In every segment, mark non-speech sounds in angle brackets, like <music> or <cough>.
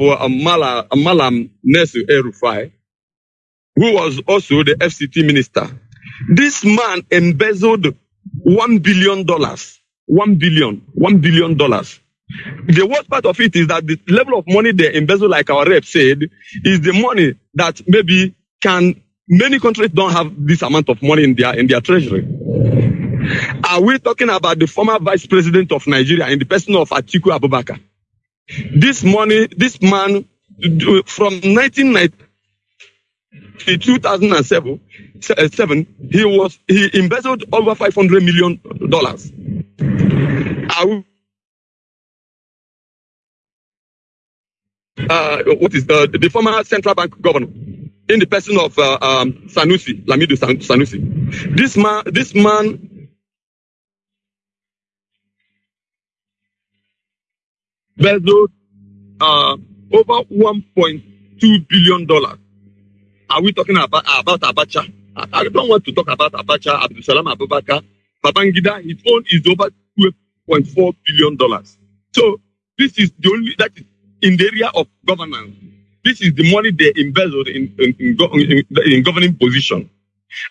of uh, Mala, Malam Nasir El-Rufai, who was also the FCT minister. This man embezzled $1 billion. $1 billion. $1 billion. The worst part of it is that the level of money they embezzle, like our rep said, is the money that maybe can many countries don't have this amount of money in their in their treasury. Are we talking about the former vice president of Nigeria in the person of Atiku Abubakar? This money, this man, from 1990 to 2007, seven, he was he embezzled over 500 million dollars. Uh, what is the, the former central bank governor in the person of uh, um, Sanusi, Lamido San- Sanusi. This man, this man embezzled uh, over 1.2 billion dollars. Are we talking about about Abacha? I, I don't want to talk about Abacha, Abdul Salam Abubakar, Babangida. His own is over 12.4 billion dollars. So this is the only that is in the area of governance. This is the money they embezzled in in, in, in, in governing position.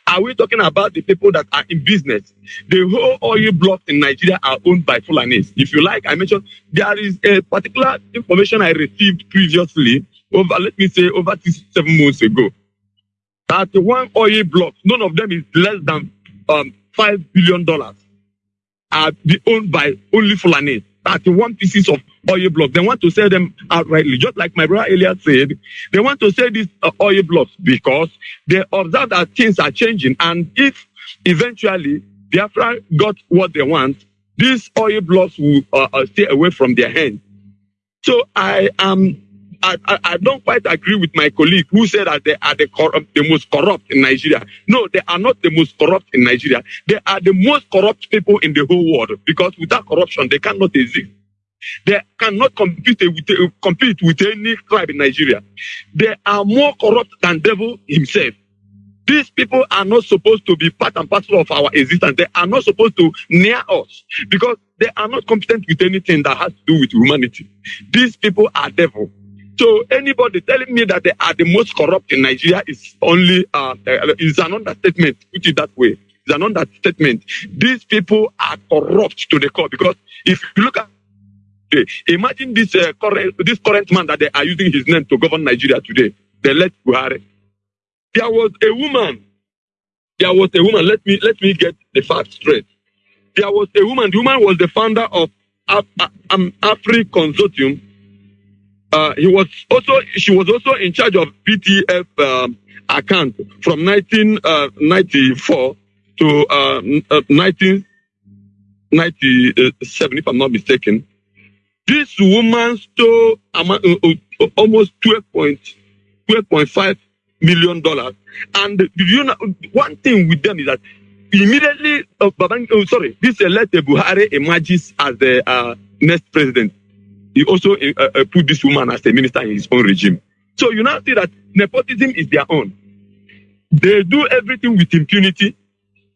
Are we talking about the people that are in business? The whole oil blocks in Nigeria are owned by Fulanis. If you like, I mentioned there is a particular information I received previously over, let me say, over six, seven months ago. That one oil block, none of them is less than um, five billion dollars, are owned by only Fulanis. 31 pieces of oil blocks. They want to sell them outrightly. Just like my brother Elias said, they want to sell these uh, oil blocks because they observe that things are changing. And if eventually Biafra got what they want, these oil blocks will uh, uh, stay away from their hands. So I am. I, I, I don't quite agree with my colleague who said that they are the, corrupt, the most corrupt in Nigeria. No, they are not the most corrupt in Nigeria. They are the most corrupt people in the whole world because without corruption, they cannot exist. They cannot compete with, compete with any tribe in Nigeria. They are more corrupt than devil himself. These people are not supposed to be part and parcel of our existence. They are not supposed to near us because they are not competent with anything that has to do with humanity. These people are devil. So anybody telling me that they are the most corrupt in Nigeria is only uh, uh, is an understatement. Put it that way. It's an understatement. These people are corrupt to the core because if you look at today, imagine this uh, current this current man that they are using his name to govern Nigeria today. They let Buhari. There was a woman. There was a woman. Let me let me get the facts straight. There was a woman. The woman was the founder of Af- Af- um, Afri Consortium. Uh, he was also she was also in charge of PTF um, account from 1994 to uh, n- uh, 1997, if I'm not mistaken. This woman stole uh, almost 12.12.5 million dollars. And do you know one thing with them is that immediately, uh, Babang, oh, sorry, this elected Buhari emerges as the uh, next president. He also uh, put this woman as a minister in his own regime. So you now see that nepotism is their own. They do everything with impunity.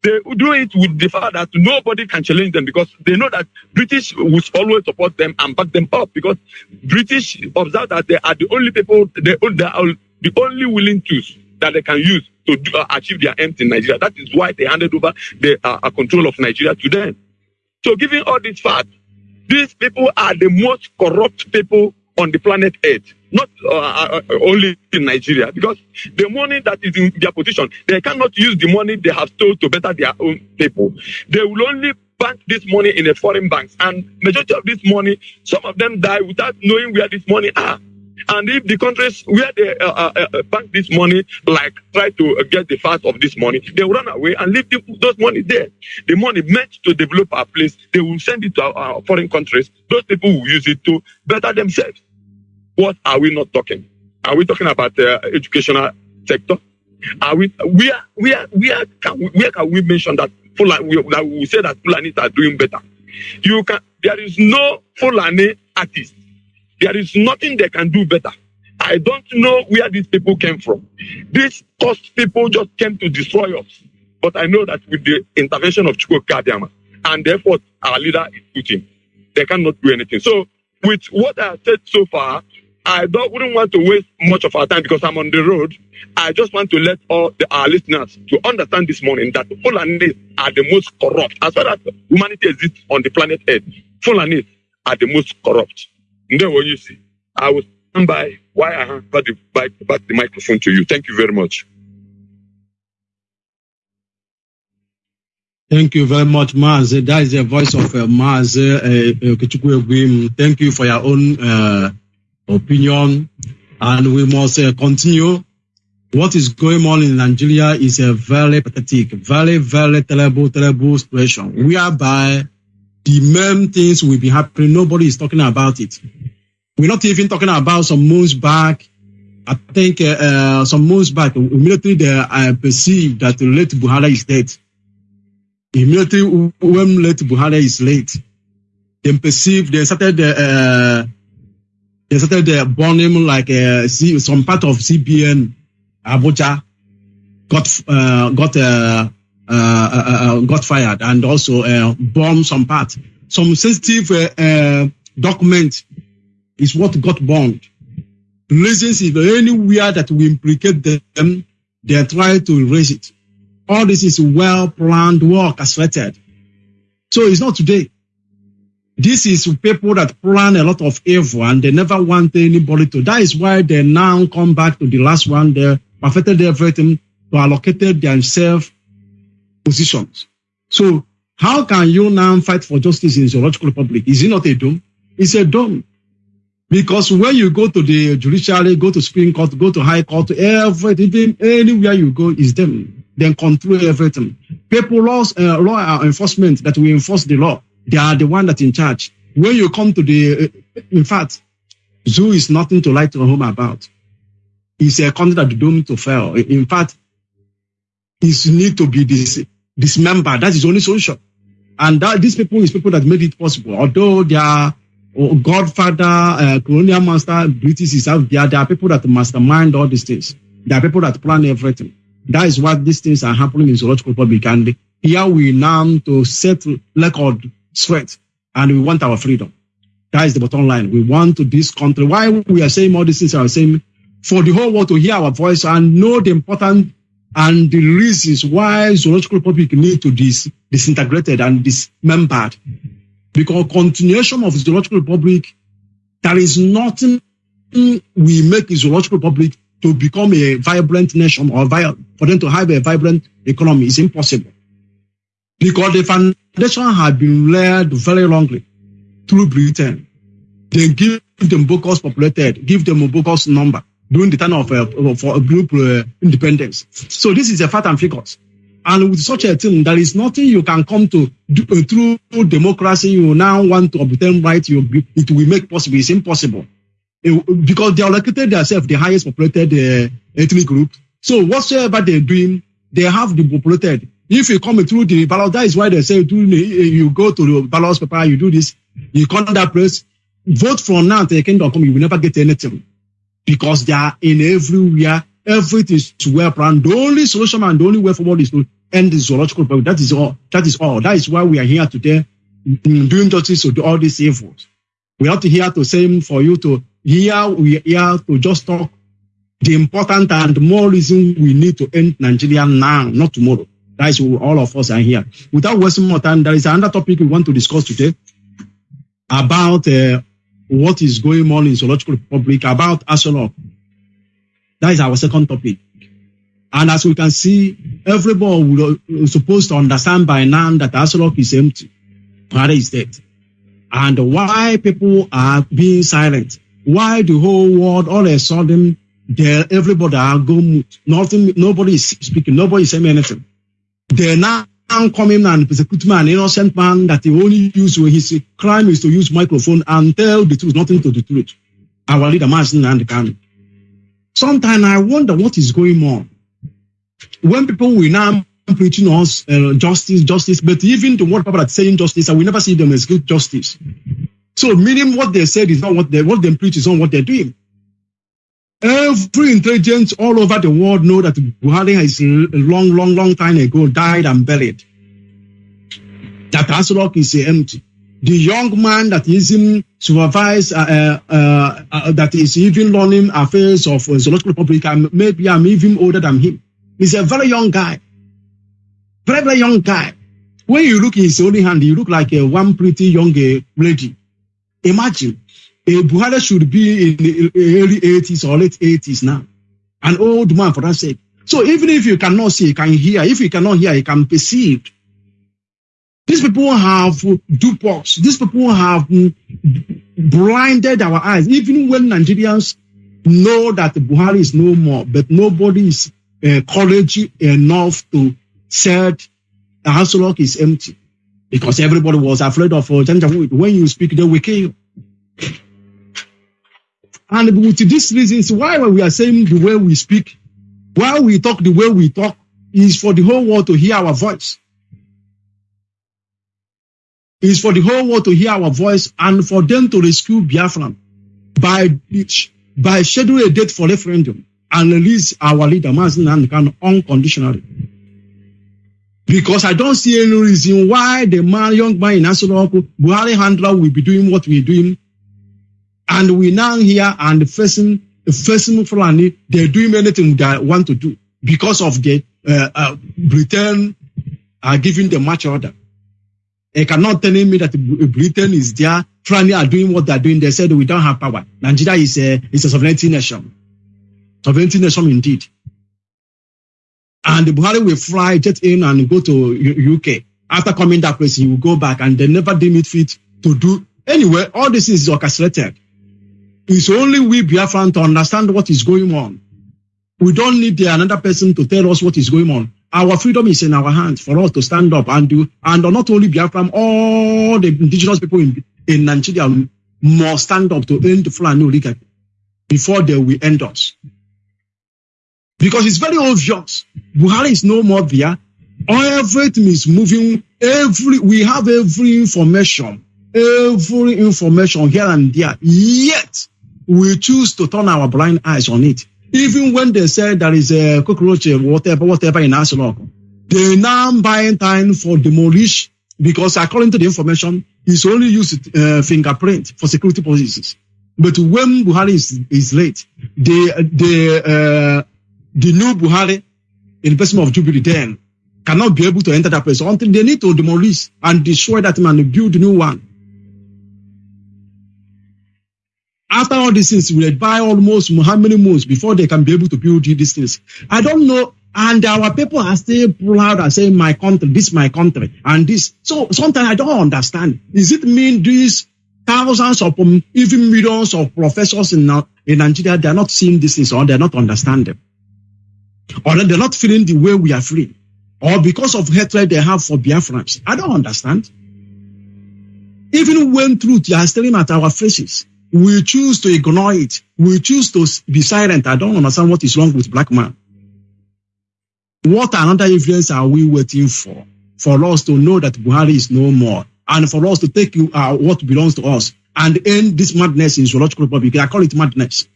They do it with the fact that nobody can challenge them because they know that British will always support them and back them up because British observe that they are the only people, they, they are the only willing tools that they can use to do, uh, achieve their aims in Nigeria. That is why they handed over the uh, uh, control of Nigeria to them. So, given all these facts, these people are the most corrupt people on the planet Earth, not uh, uh, uh, only in Nigeria, because the money that is in their position, they cannot use the money they have stole to better their own people. They will only bank this money in a foreign banks, and majority of this money, some of them die without knowing where this money are. And if the countries where they uh, uh, uh, bank this money, like try to uh, get the fat of this money, they run away and leave the, those money there. The money meant to develop our place, they will send it to our, our foreign countries. Those people will use it to better themselves. What are we not talking? Are we talking about the educational sector? Are we where where where can we, where can we mention that Fulani that we say that Fulani are doing better? You can there is no Fulani artist. There is nothing they can do better. I don't know where these people came from. These cursed people just came to destroy us. But I know that with the intervention of Chukwu Kadiama and the effort our leader is putting, they cannot do anything. So with what I have said so far, I don't wouldn't want to waste much of our time because I'm on the road. I just want to let all the, our listeners to understand this morning that Fulanis are the most corrupt. As far as humanity exists on the planet Earth, Fulanis are the most corrupt. Then what you see, I will stand by why I hand back the, back, back the microphone to you. Thank you very much. Thank you very much, Maz. That is the voice of uh, Maz uh, Okechukwu Thank you for your own uh, opinion. And we must uh, continue. What is going on in Nigeria is a very pathetic, very, very terrible, terrible situation whereby the main things will be happening. Nobody is talking about it. We're not even talking about some months back. I think uh, uh, some months back, immediately they uh, perceived that the late Buhari is dead. Immediately when late Buhari is late, they perceive they started uh, they started uh, burning like uh, some part of CBN Abuja got uh, got uh, uh, uh, uh, got fired and also uh, bombed some part. Some sensitive uh, uh, document is what got burned. Reasons if anywhere that we implicate them, they try to erase it. All this is well planned work, asserted. So it's not today. This is people that plan a lot of evil and they never want anybody to. That is why they now come back to the last one. They perfected everything to allocated themselves positions. So how can you now fight for justice in the Zoological Republic? Is it not a dome? It's a dome. Because when you go to the judiciary, go to Supreme Court, go to High Court, everything, anywhere you go is them. They control everything. People, laws, uh, law enforcement that we enforce the law, they are the one that in charge. When you come to the, uh, in fact, zoo is nothing to write home about. It's a country that doomed to fail. In fact, it need to be dis, dismembered. That is only solution. And that these people is people that made it possible. Although they are Godfather, uh, colonial master, British is out there. There are people that mastermind all these things. There are people that plan everything. That is what these things are happening in Zoological Republic. And here we now to set record straight and we want our freedom. That is the bottom line. We want to this country. Why we are saying all these things, are saying for the whole world to hear our voice and know the important and the reasons why Zoological Republic need to dis disintegrated and dismembered. Because continuation of the Zoological Republic, there is nothing we make the Zoological Republic to become a vibrant nation or for them to have a vibrant economy is impossible. Because the foundation had been laid very wrongly through Britain. They give them Bocos populated, give them a number during the time of uh, for a group uh, independence. So this is a fact and figures. And with such a thing, there is nothing you can come to do, uh, through democracy. You now want to obtain right. You it will make possible. It's impossible because they allocated themselves the highest populated uh, ethnic group. So whatsoever they're doing, they have the populated. If you come through the ballot, that is why they say do, you go to the ballot paper, you do this, you come to that place, vote from now to the kingdom come, you will never get anything because they are in everywhere. Everything is well planned. The only solution and the only way forward is to end the zoological problem. That is all. That is all. That is why we are here today doing justice to all these evils. We are not here to say for you to here we are here to just talk the important and more reason we need to end Nigeria now, not tomorrow. That is all of us are here. Without wasting more time, there is another topic we want to discuss today about uh, what is going on in Zoological Republic about Aso Rock. That is our second topic. And as we can see, everybody will, uh, supposed to understand by now that Aso Rock is empty. Buhari is dead. And why people are being silent? Why the whole world all of a sudden there everybody are going nothing nobody is speaking, nobody is saying anything. They're now coming and persecute an innocent man that he only use when his crime is to use microphone and tell the truth, nothing to the truth. Our leader Martin and the can. Sometimes I wonder what is going on. When people will now preaching us uh, justice, justice, but even the word people are saying justice, I will never see them execute justice. So meaning what they said is not what they what they preach is not what they're doing. Every intelligence all over the world know that Buhari is a long, long, long time ago died and buried. That Aso Rock is empty. The young man that is in supervise, uh, uh, uh, that is even learning affairs of uh, Zoological Republic, and maybe I'm even older than him. He's a very young guy. Very, very young guy. When you look in his only hand, you look like a one pretty young uh, lady. Imagine, a Buhari should be in the early 80s or late 80s now. An old man for that sake. So even if you cannot see, you can hear. If you cannot hear, you can perceive. These people have dupox. These people have blinded our eyes. Even when Nigerians know that Buhari is no more, but nobody is uh, courage enough to say the Aso Rock is empty because everybody was afraid of uh. When you speak, they will kill you. And with these reasons, why we are saying the way we speak, why we talk the way we talk, is for the whole world to hear our voice. Is for the whole world to hear our voice and for them to rescue Biafran by by scheduling a date for referendum and release our leader Mazin Nankan unconditionally. Because I don't see any reason why the man, young man in Asoloko, Buhari handler will be doing what we're doing and we now here and facing facing Fulani, they're doing anything they want to do because of the uh, uh, Britain are giving the match order. They cannot tell me that Britain is there. Fulani are doing what they're doing. They said we don't have power. Nigeria is a is a sovereignty nation, sovereignty nation indeed. And Buhari will fly jet in and go to UK. After coming that place, he will go back, and they never deem it fit to do anyway. All this is orchestrated. It's only we Biafran to understand what is going on. We don't need the, another person to tell us what is going on. Our freedom is in our hands for us to stand up and do, and not only Biafran, all the indigenous people in, in Nigeria must stand up to end the Fulani oligarchy before they will end us. Because it's very obvious. Buhari is no more there. Everything is moving. Every, we have every information, every information here and there. Yet, we choose to turn our blind eyes on it. Even when they say there is a cockroach, whatever, whatever in Asolok, they now buying time for demolish because according to the information, it's only used uh, fingerprint for security purposes. But when Buhari is, is late, the the uh, the new Buhari in the person of Jubilee then cannot be able to enter that place until they need to demolish and destroy that man and build a new one. After all these things, we buy almost how many months before they can be able to build these things. I don't know. And our people are still proud and saying, my country, this my country, and this. So sometimes I don't understand. Does it mean these thousands of um, even millions of professors in, in Nigeria, they're not seeing these things or they're not understanding? Or they're not feeling the way we are feeling? Or because of hatred they have for Biafrans? I don't understand. Even when truth is staring at our faces, we choose to ignore it. We choose to be silent. I don't understand what is wrong with black man. What another evidence are we waiting for? For us to know that Buhari is no more and for us to take uh, what belongs to us and end this madness in Zoological Republic. I call it madness.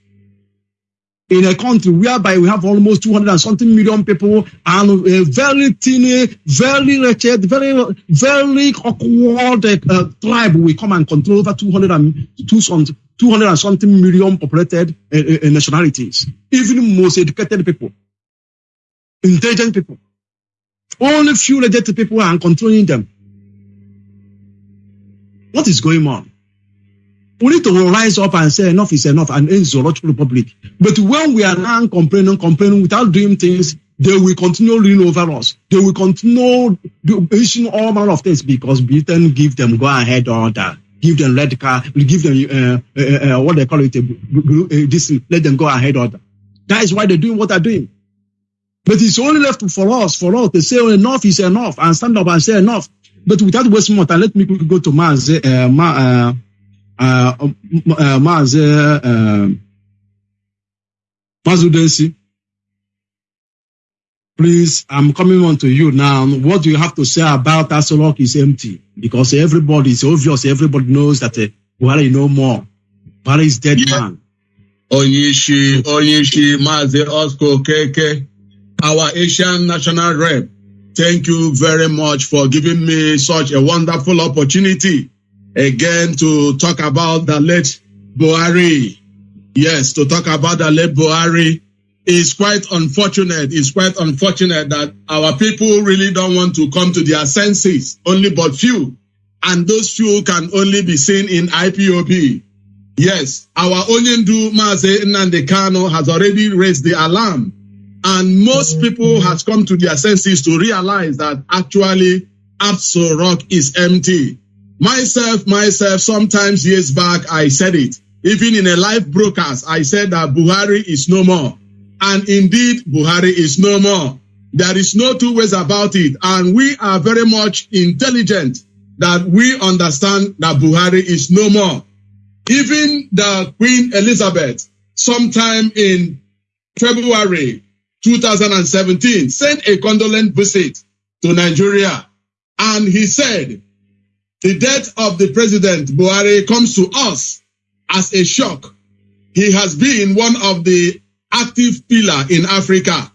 In a country whereby we have almost 200 and something million people and a very teeny, very wretched, very, very awkward uh, tribe we come and control over 200 and, 200 and something million populated uh, uh, nationalities. Even most educated people, intelligent people. Only few educated people are controlling them. What is going on? We need to rise up and say enough is enough and end zoological republic. But when we are now complaining, complaining without doing things, they will continue ruling over us. They will continue issuing all manner of things because Britain give them go ahead order, give them red card, we give them uh, uh, uh, what they call it, uh, this, let them go ahead order. That is why they're doing what they're doing. But it's only left for us, for us to say enough is enough and stand up and say enough. But without wasting more time, let me go to Maz, uh, Ma, uh, uh, uh, Maz, uh, Mazudensi. Please, I'm coming on to you now. What do you have to say about Asolok is empty? Because everybody, it's obvious, everybody knows that uh, Buhari no more. Buhari is dead Yeah. man. Onyishi, Onyishi, Mazi Osco Keke, our Asian national rep. Thank you very much for giving me such a wonderful opportunity again to talk about the late Buhari. Yes, to talk about the late Buhari is quite unfortunate. It's quite unfortunate that our people really don't want to come to their senses, only but few. And those few can only be seen in IPOB. Yes, our Onyendu Maze Kano has already raised the alarm. And most people has come to their senses to realize that actually Absol Rock is empty. Myself, myself, sometimes years back, I said it. Even in a live broadcast, I said that Buhari is no more. And indeed, Buhari is no more. There is no two ways about it. And we are very much intelligent that we understand that Buhari is no more. Even the Queen Elizabeth, sometime in February 2017, sent a condolence visit to Nigeria. And he said, the death of the president Buhari comes to us as a shock. He has been one of the active pillar in Africa.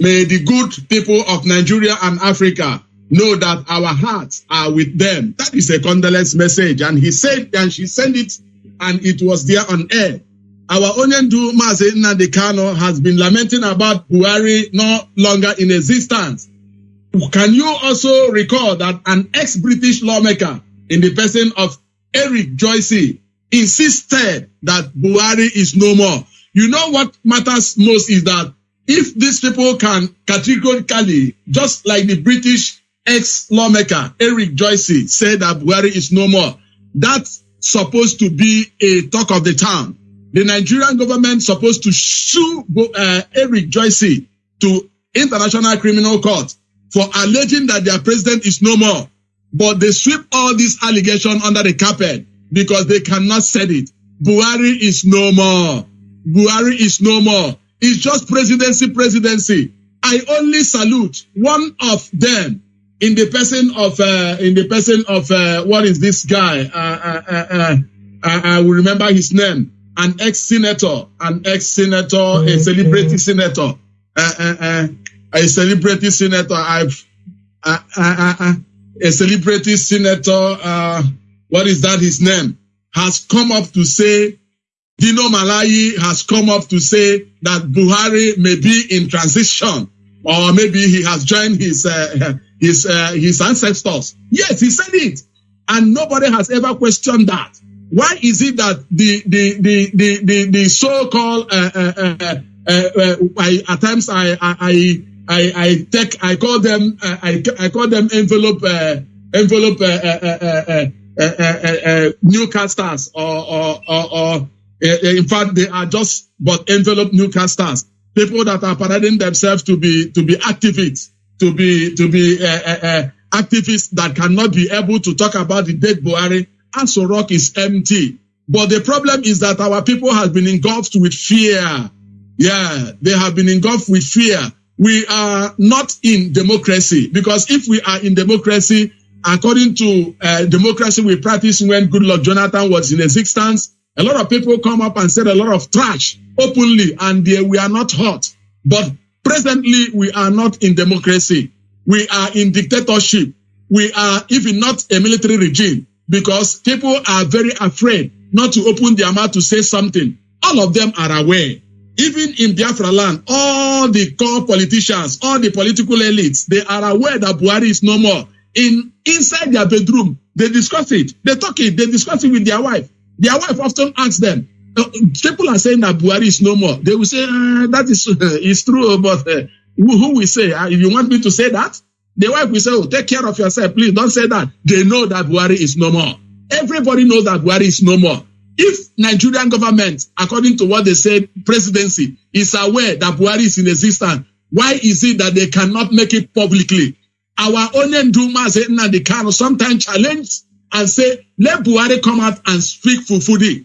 May the good people of Nigeria and Africa know that our hearts are with them. That is a condolence message. And he said, and she sent it, and it was there on air. Our Onyendu Mazi Nnamdi Kano has been lamenting about Buhari no longer in existence. Can you also recall that an ex-British lawmaker in the person of Eric Joyce insisted that Buhari is no more? You know what matters most is that if these people can categorically, just like the British ex-lawmaker Eric Joyce said that Buhari is no more, that's supposed to be a talk of the town. The Nigerian government supposed to sue uh, Eric Joyce to International Criminal Court for alleging that their president is no more. But they sweep all these allegations under the carpet because they cannot say it. Buhari is no more. Buhari is no more. It's just presidency, presidency. I only salute one of them in the person of uh, in the person of uh, what is this guy? Uh, uh, uh, uh, uh, I will remember his name. An ex-senator, an ex-senator, a celebrity senator, uh, uh, uh, a celebrity senator. I've uh, uh, uh, uh, a celebrity senator. Uh, what is that? His name has come up to say. Dino Melaye has come up to say that Buhari may be in transition, or maybe he has joined his uh, his uh, his ancestors. Yes, he said it, and nobody has ever questioned that. Why is it that the the the the the, the so-called uh, uh, uh, uh, I, at times I I I I take I call them uh, I I call them envelope uh, envelope uh, uh, uh, uh, uh, uh, uh, newcasters or or or, or uh, in fact they are just but envelope newcasters people that are parading themselves to be to be activists to be to be uh, uh, uh, activists that cannot be able to talk about the dead Buhari. Aso Rock is empty. But the problem is that our people have been engulfed with fear. Yeah, they have been engulfed with fear. We are not in democracy because if we are in democracy, according to democracy we practice when Goodluck Jonathan was in existence, a lot of people come up and said a lot of trash openly, and they, we are not hot. But presently, we are not in democracy. We are in dictatorship. We are even not a military regime because people are very afraid not to open their mouth to say something. All of them are aware. Even in Biafra land, all the core politicians, all the political elites, they are aware that Buhari is no more. In inside their bedroom, they discuss it. They talk it. They discuss it with their wife. Their wife often asks them, uh, people are saying that Buhari is no more. They will say, uh, that is <laughs> is true, but uh, who, who will say? Uh, if you want me to say that, the wife will say, oh, take care of yourself. Please don't say that. They know that Buhari is no more. Everybody knows that Buhari is no more. If Nigerian government, according to what they said, presidency is aware that Buhari is in existence, why is it that they cannot make it publicly? Our own Nduma Nnamdi Kano sometimes challenge and say, let Buhari come out and speak Fulfulde.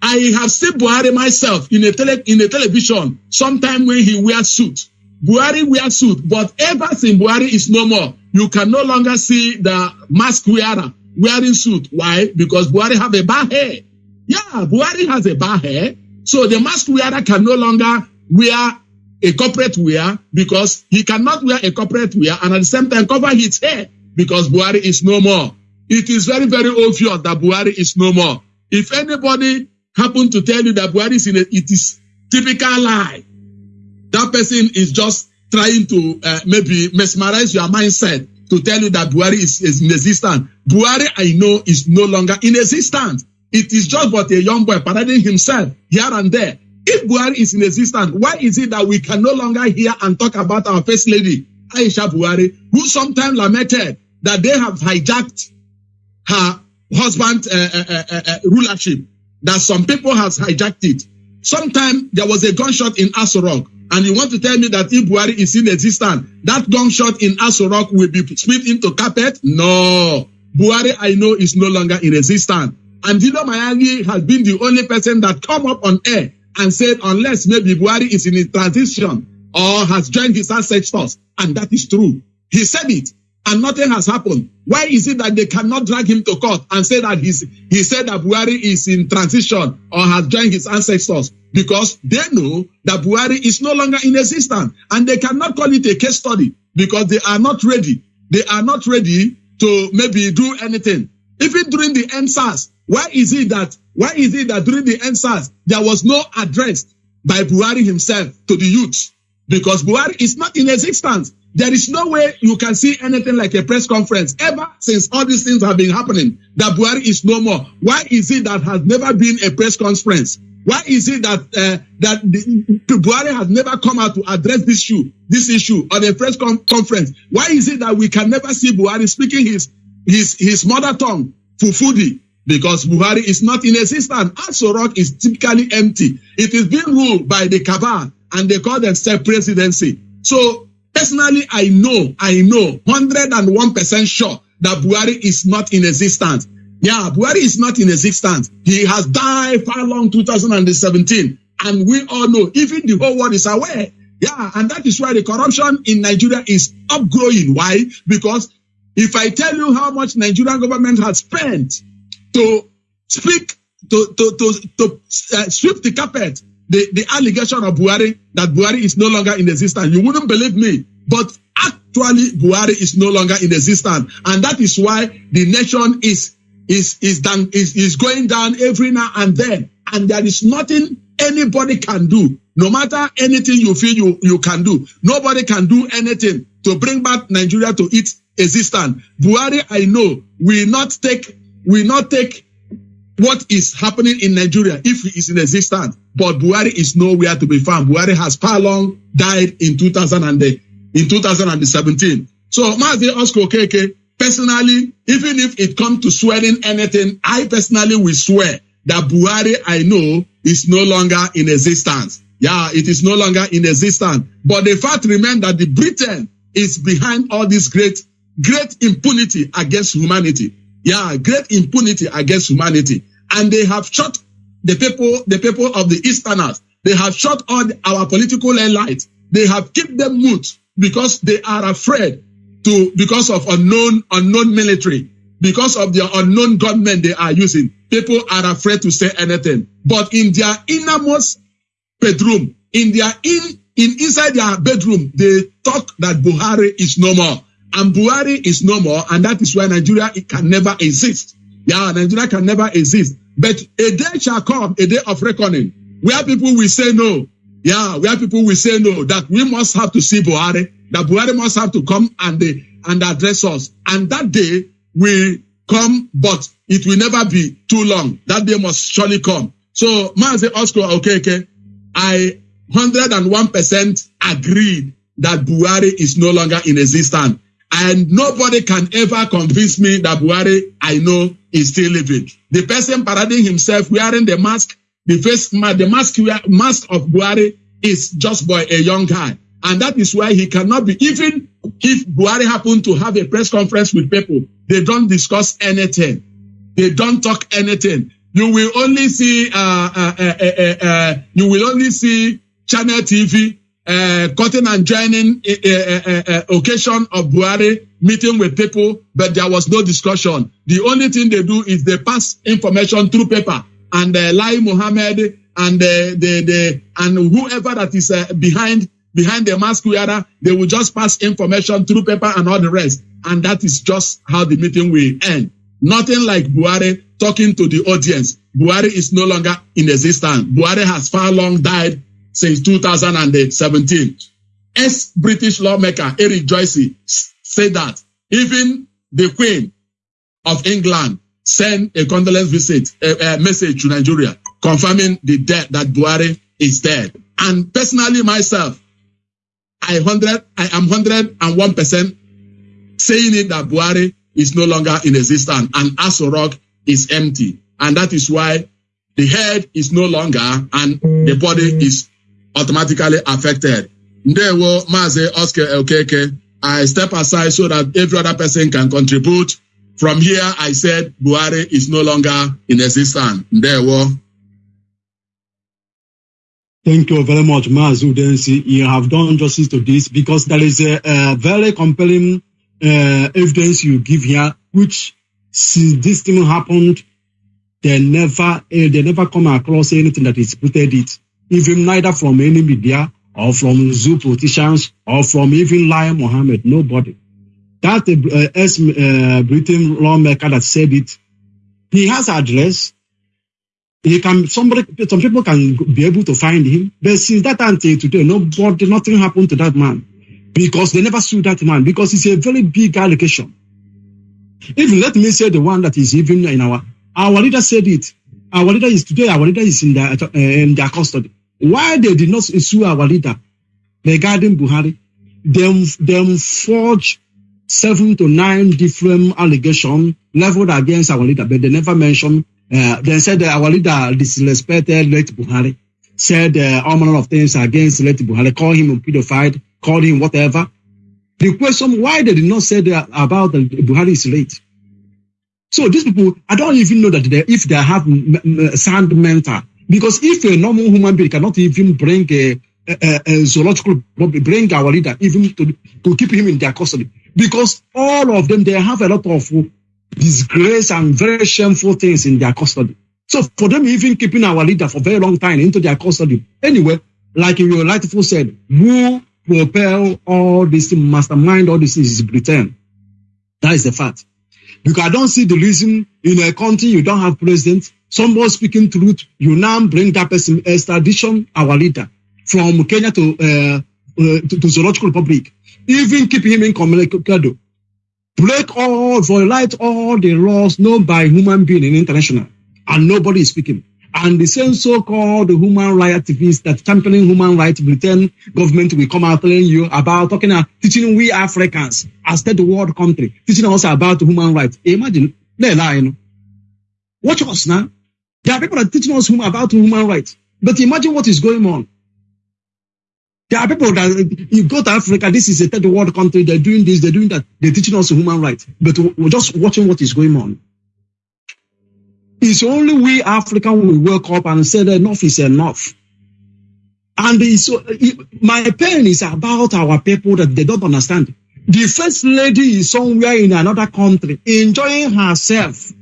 I have seen Buhari myself in a tele, in a television sometime when he wears suit. Buhari wears suit, but ever since Buhari is no more, you can no longer see the mask wearer wearing suit. Why? Because Buhari have a bad hair. Yeah, Buhari has a bad hair. So the mask wearer can no longer wear a corporate wear because he cannot wear a corporate wear and at the same time cover his hair because Buhari is no more. It is very, very obvious that Buhari is no more. If anybody happen to tell you that Buhari is in a, it is typical lie. That person is just trying to uh, maybe mesmerize your mindset to tell you that Buhari is, is in existence. Buhari, I know, is no longer in existence. It is just but a young boy parading himself here and there. If Buhari is in existence, why is it that we can no longer hear and talk about our first lady, Aisha Buhari, who sometimes lamented that they have hijacked her husband's uh, uh, uh, rulership, that some people has hijacked it. Sometime there was a gunshot in Asorok, and you want to tell me that if Buhari is in existence, that gunshot in Asorok will be split into carpet? No. Buhari, I know, is no longer in existence. And Dino Mayagi has been the only person that come up on air and said, unless maybe Buhari is in a transition or has joined his ancestors, and that is true. He said it, and nothing has happened. Why is it that they cannot drag him to court and say that he's, he said that Buhari is in transition or has joined his ancestors? Because they know that Buhari is no longer in existence, and they cannot call it a case study because they are not ready. They are not ready to maybe do anything. Even during the NSAS, why is it that why is it that during the NSAS there was no address by Buhari himself to the youth? Because Buhari is not in existence. There is no way you can see anything like a press conference ever since all these things have been happening. That Buhari is no more. Why is it that has never been a press conference? Why is it that uh, that the, Buhari has never come out to address this issue, this issue on a press con- conference? Why is it that we can never see Buhari speaking his his his mother tongue, Fufudi? Because Buhari is not in existence. Aso Rock is typically empty. It is being ruled by the cabal, and they call themselves presidency. So personally, I know, I know, hundred and one percent sure that Buhari is not in existence. Yeah, Buhari is not in existence. He has died far long 2017. And we all know, even the whole world is aware. Yeah, and that is why the corruption in Nigeria is upgrowing. Why? Because if I tell you how much Nigerian government has spent to speak, to, to, to, to uh, sweep the carpet, the, the allegation of Buhari that Buhari is no longer in existence, you wouldn't believe me. But actually, Buhari is no longer in existence. And that is why the nation is is is done is, is going down every now and then and there is nothing anybody can do no matter anything you feel you you can do nobody can do anything to bring back nigeria to its existence buhari i know will not take will not take what is happening in nigeria if he is in existence but buhari is nowhere to be found buhari has far long died in 2000 and in 2017 so Mazi Oscar Okeke personally, even if it comes to swearing anything, I personally will swear that Buhari I know is no longer in existence. Yeah, it is no longer in existence. But the fact remains that the Britain is behind all this great, great impunity against humanity. Yeah, great impunity against humanity. And they have shot the people, the people of the Easterners. They have shut all our political allies. They have kept them mute because they are afraid to because of unknown unknown military because of their unknown government they are using people are afraid to say anything but in their innermost bedroom in their in in inside their bedroom they talk that buhari is no more and buhari is no more and that is why nigeria can never exist yeah nigeria can never exist but a day shall come a day of reckoning where people will say no yeah where people will say no that we must have to see buhari that Buhari must have to come and and address us. And that day will come, but it will never be too long. That day must surely come. So, Mazi Oscar Okeke, I 101% agreed that Buhari is no longer in existence. And nobody can ever convince me that Buhari, I know, is still living. The person parading himself wearing the mask, the face, the mask, mask of Buhari is just by a young guy. And that is why he cannot be, even if Buhari happened to have a press conference with people, they don't discuss anything. They don't talk anything. You will only see, uh, uh, uh, uh you will only see Channel TV, uh, cutting and joining occasion of Buhari meeting with people, but there was no discussion. The only thing they do is they pass information through paper and uh, Lai Mohammed and the, the, the, and whoever that is behind behind the mask wearer, they will just pass information through paper and all the rest. And that is just how the meeting will end. Nothing like Buhari talking to the audience. Buhari is no longer in existence. Buhari has far long died since 2017. Ex-British lawmaker Eric Joyce said that even the Queen of England sent a condolence visit, a, a message to Nigeria confirming the death that Buhari is dead. And personally, myself, I hundred, I am hundred and one percent saying it that Buhari is no longer in existence and Aso Rock is empty, and that is why the head is no longer and the body is automatically affected. Ndewo Mazi Oscar Okeke. I step aside so that every other person can contribute. From here, I said Buhari is no longer in existence. Ndewo. Thank you very much, Mazu Densi. You have done justice to this because there is a, a very compelling uh, evidence you give here, which since this thing happened, they never uh, they never come across anything that is putted it, even neither from any media or from zoo politicians or from even Lai Mohammed. Nobody. That uh, uh, Britain lawmaker that said it, he has address. He can somebody some people can be able to find him, but since that till today, nobody nothing happened to that man because they never sued that man because it's a very big allegation. Even let me say the one that is even in our our leader said it. Our leader is today. Our leader is in their uh, in their custody. Why they did not sue our leader regarding Buhari? Them them forge seven to nine different allegations leveled against our leader, but they never mentioned. Uh, they said that our leader disrespected late Buhari, said uh, all manner of things against late Buhari, called him a pedophile, called him whatever. The question why they did not say that about the Buhari is late. So these people, I don't even know that they, if they have sound mental, because if a normal human being cannot even bring a, a, a zoological, bring our leader even to, to keep him in their custody, because all of them, they have a lot of disgrace and very shameful things in their custody. So for them even keeping our leader for very long time into their custody, anyway, like your rightful said, who propel all this mastermind, all this is Britain. That is the fact. Because I don't see the reason in a country you don't have president, somebody speaking truth, you now bring that person extradition, our leader, from Kenya to uh, uh, to, to Zoological Republic, even keep him incommunicado, break all, violate all the laws known by human being in international, and nobody is speaking. And the same so-called human rights activists that championing human rights, Britain government will come out telling you about talking about teaching we Africans as third world country, teaching us about human rights. Imagine, they lie, you know. Watch us now. There are people that are teaching us about human rights. But imagine what is going on. There are people that you go to Africa, this is a third world country, they're doing this, they're doing that, they're teaching us human rights. But we're just watching what is going on. It's only we African will wake up and say enough is enough. And so uh, my pain is about our people that they don't understand. The first lady is somewhere in another country enjoying herself.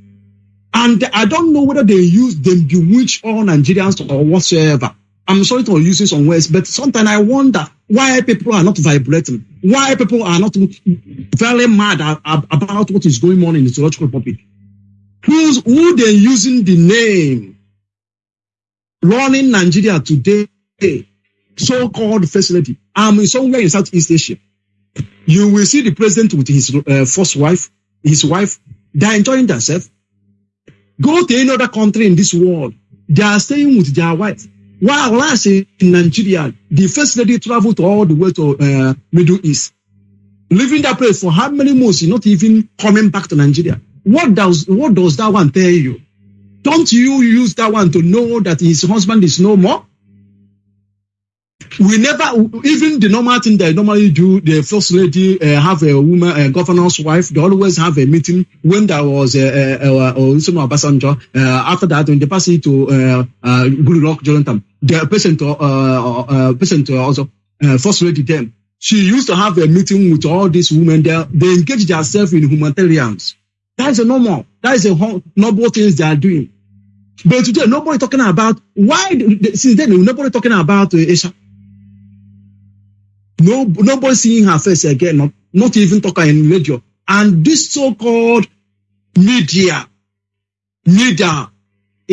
And I don't know whether they use them bewitch all Nigerians or whatsoever. I'm sorry to use some words, but sometimes I wonder why people are not vibrating, why people are not very mad about what is going on in the Zoological public. Who's who they using the name running Nigeria today, so-called facility. I'm somewhere in Southeast Asia. You will see the president with his uh, first wife, his wife. They're enjoying themselves. Go to any other country in this world. They are staying with their wife. While last in Nigeria, the first lady traveled all the way to uh, Middle East, leaving that place for how many months? Not even coming back to Nigeria. What does what does that one tell you? Don't you use that one to know that his husband is no more? We never, even the normal thing they normally do, the first lady uh, have a woman, a governor's wife. They always have a meeting when there was a, a, a, a Obasanjo. Uh, after that, when they pass it to uh, uh, Goodluck Jonathan, the to uh, uh, person to also uh, first lady then she used to have a meeting with all these women. They they engage themselves in humanitarians. That's a normal. That is a noble things they are doing. But today, nobody talking about why. Since then, nobody talking about uh, Asia. No, nobody seeing her face again. Not, not even talking in radio. And this so-called media, media,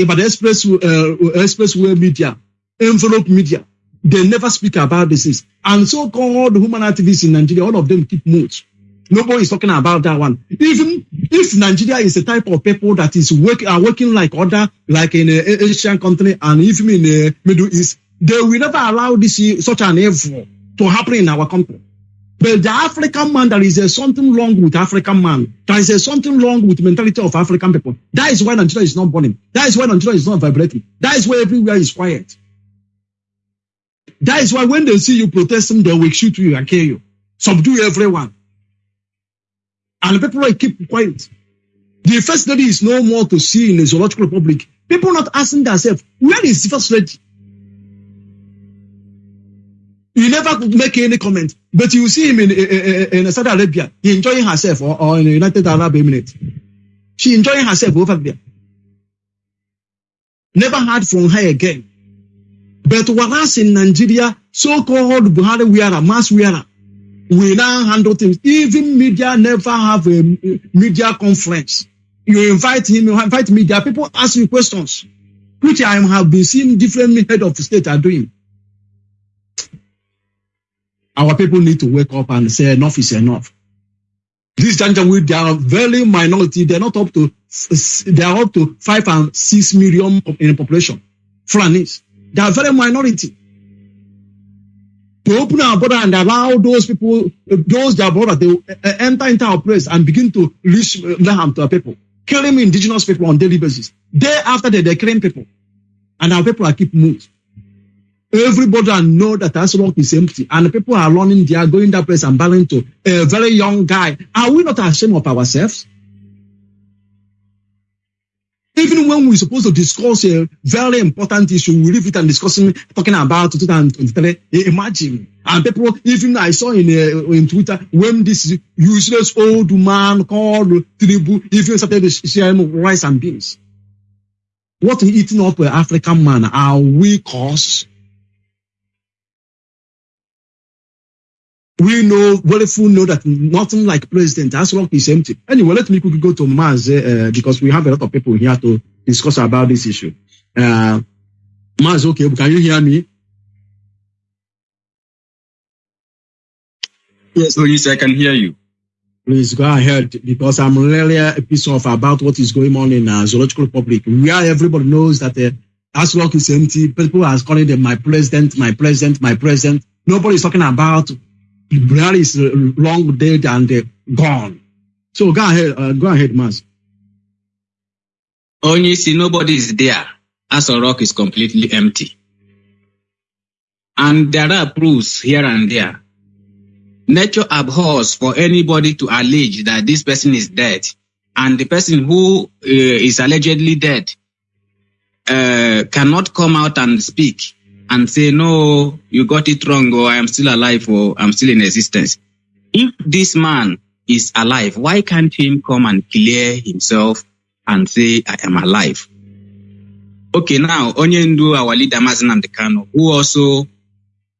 about the express, uh, expressway media, envelope media. They never speak about this. is- And so-called human activists in Nigeria, all of them keep mute. Nobody is talking about that one. Even if Nigeria is a type of people that is work, are working like other, like in a Asian country and even in the Middle East, they will never allow this such an evil to happen in our country. But the African man, there is a something wrong with African man. There is a something wrong with mentality of African people. That is why Nigeria is not burning. That is why Nigeria is not vibrating. That is why everywhere is quiet. That is why when they see you protesting, they will shoot you and kill you, subdue everyone, and people will keep quiet. The first lady is no more to see in the zoological republic. People not asking themselves, where is the first lady? You never make any comment, but you see him in, in, in Saudi Arabia, he enjoying herself, or, or in the United Arab Emirates. She enjoying herself over there. Never heard from her again. But whereas in Nigeria, so-called Buhari wearer, mass wearer, we now handle things. Even media never have a media conference. You invite him, you invite media, people ask you questions, which I have been seeing different head of state are doing. Our people need to wake up and say enough is enough. This Janjaweed, they are very minority. They're not up to, they are up to five and six million in population. Fulanis. They are very minority. To open our border and allow those people, those their border, they uh, enter into our place and begin to reach harm to our people, killing indigenous people on daily basis. Day after day, they're killing people, and our people are keep moved. Everybody know that Asorok is empty, and people are running there, going that place and battling to a very young guy. Are we not ashamed of ourselves? Even when we're supposed to discuss a very important issue, we leave it and discussing, talking about 2023. Imagine. And people, even I saw in uh, in Twitter, when this useless old man called Tribu even started sharing rice and beans. What eating up an African man are we cause? We know, very full know that nothing like President Aso Rock is empty. Anyway, let me quickly go to Maz uh, because we have a lot of people here to discuss about this issue. Uh, Maz, okay, can you hear me? Yes, Luis, I can hear you. Please go ahead because I'm really pissed of about what is going on in uh, Zoological Republic, where everybody knows that uh, Aso Rock is empty. People are calling them my president, my president, my president. Nobody is talking about Buhari is long dead and gone. So go ahead, uh, go ahead, Mas. Only see nobody is there. Aso Rock is completely empty. And there are proofs here and there. Nature abhors for anybody to allege that this person is dead. And the person who uh, is allegedly dead uh, cannot come out and speak and say, no, you got it wrong, or I am still alive, or I'm still in existence. If this man is alive, why can't him come and clear himself and say, I am alive? Okay, now, Onyendu, our leader, Mazi Kanu, who also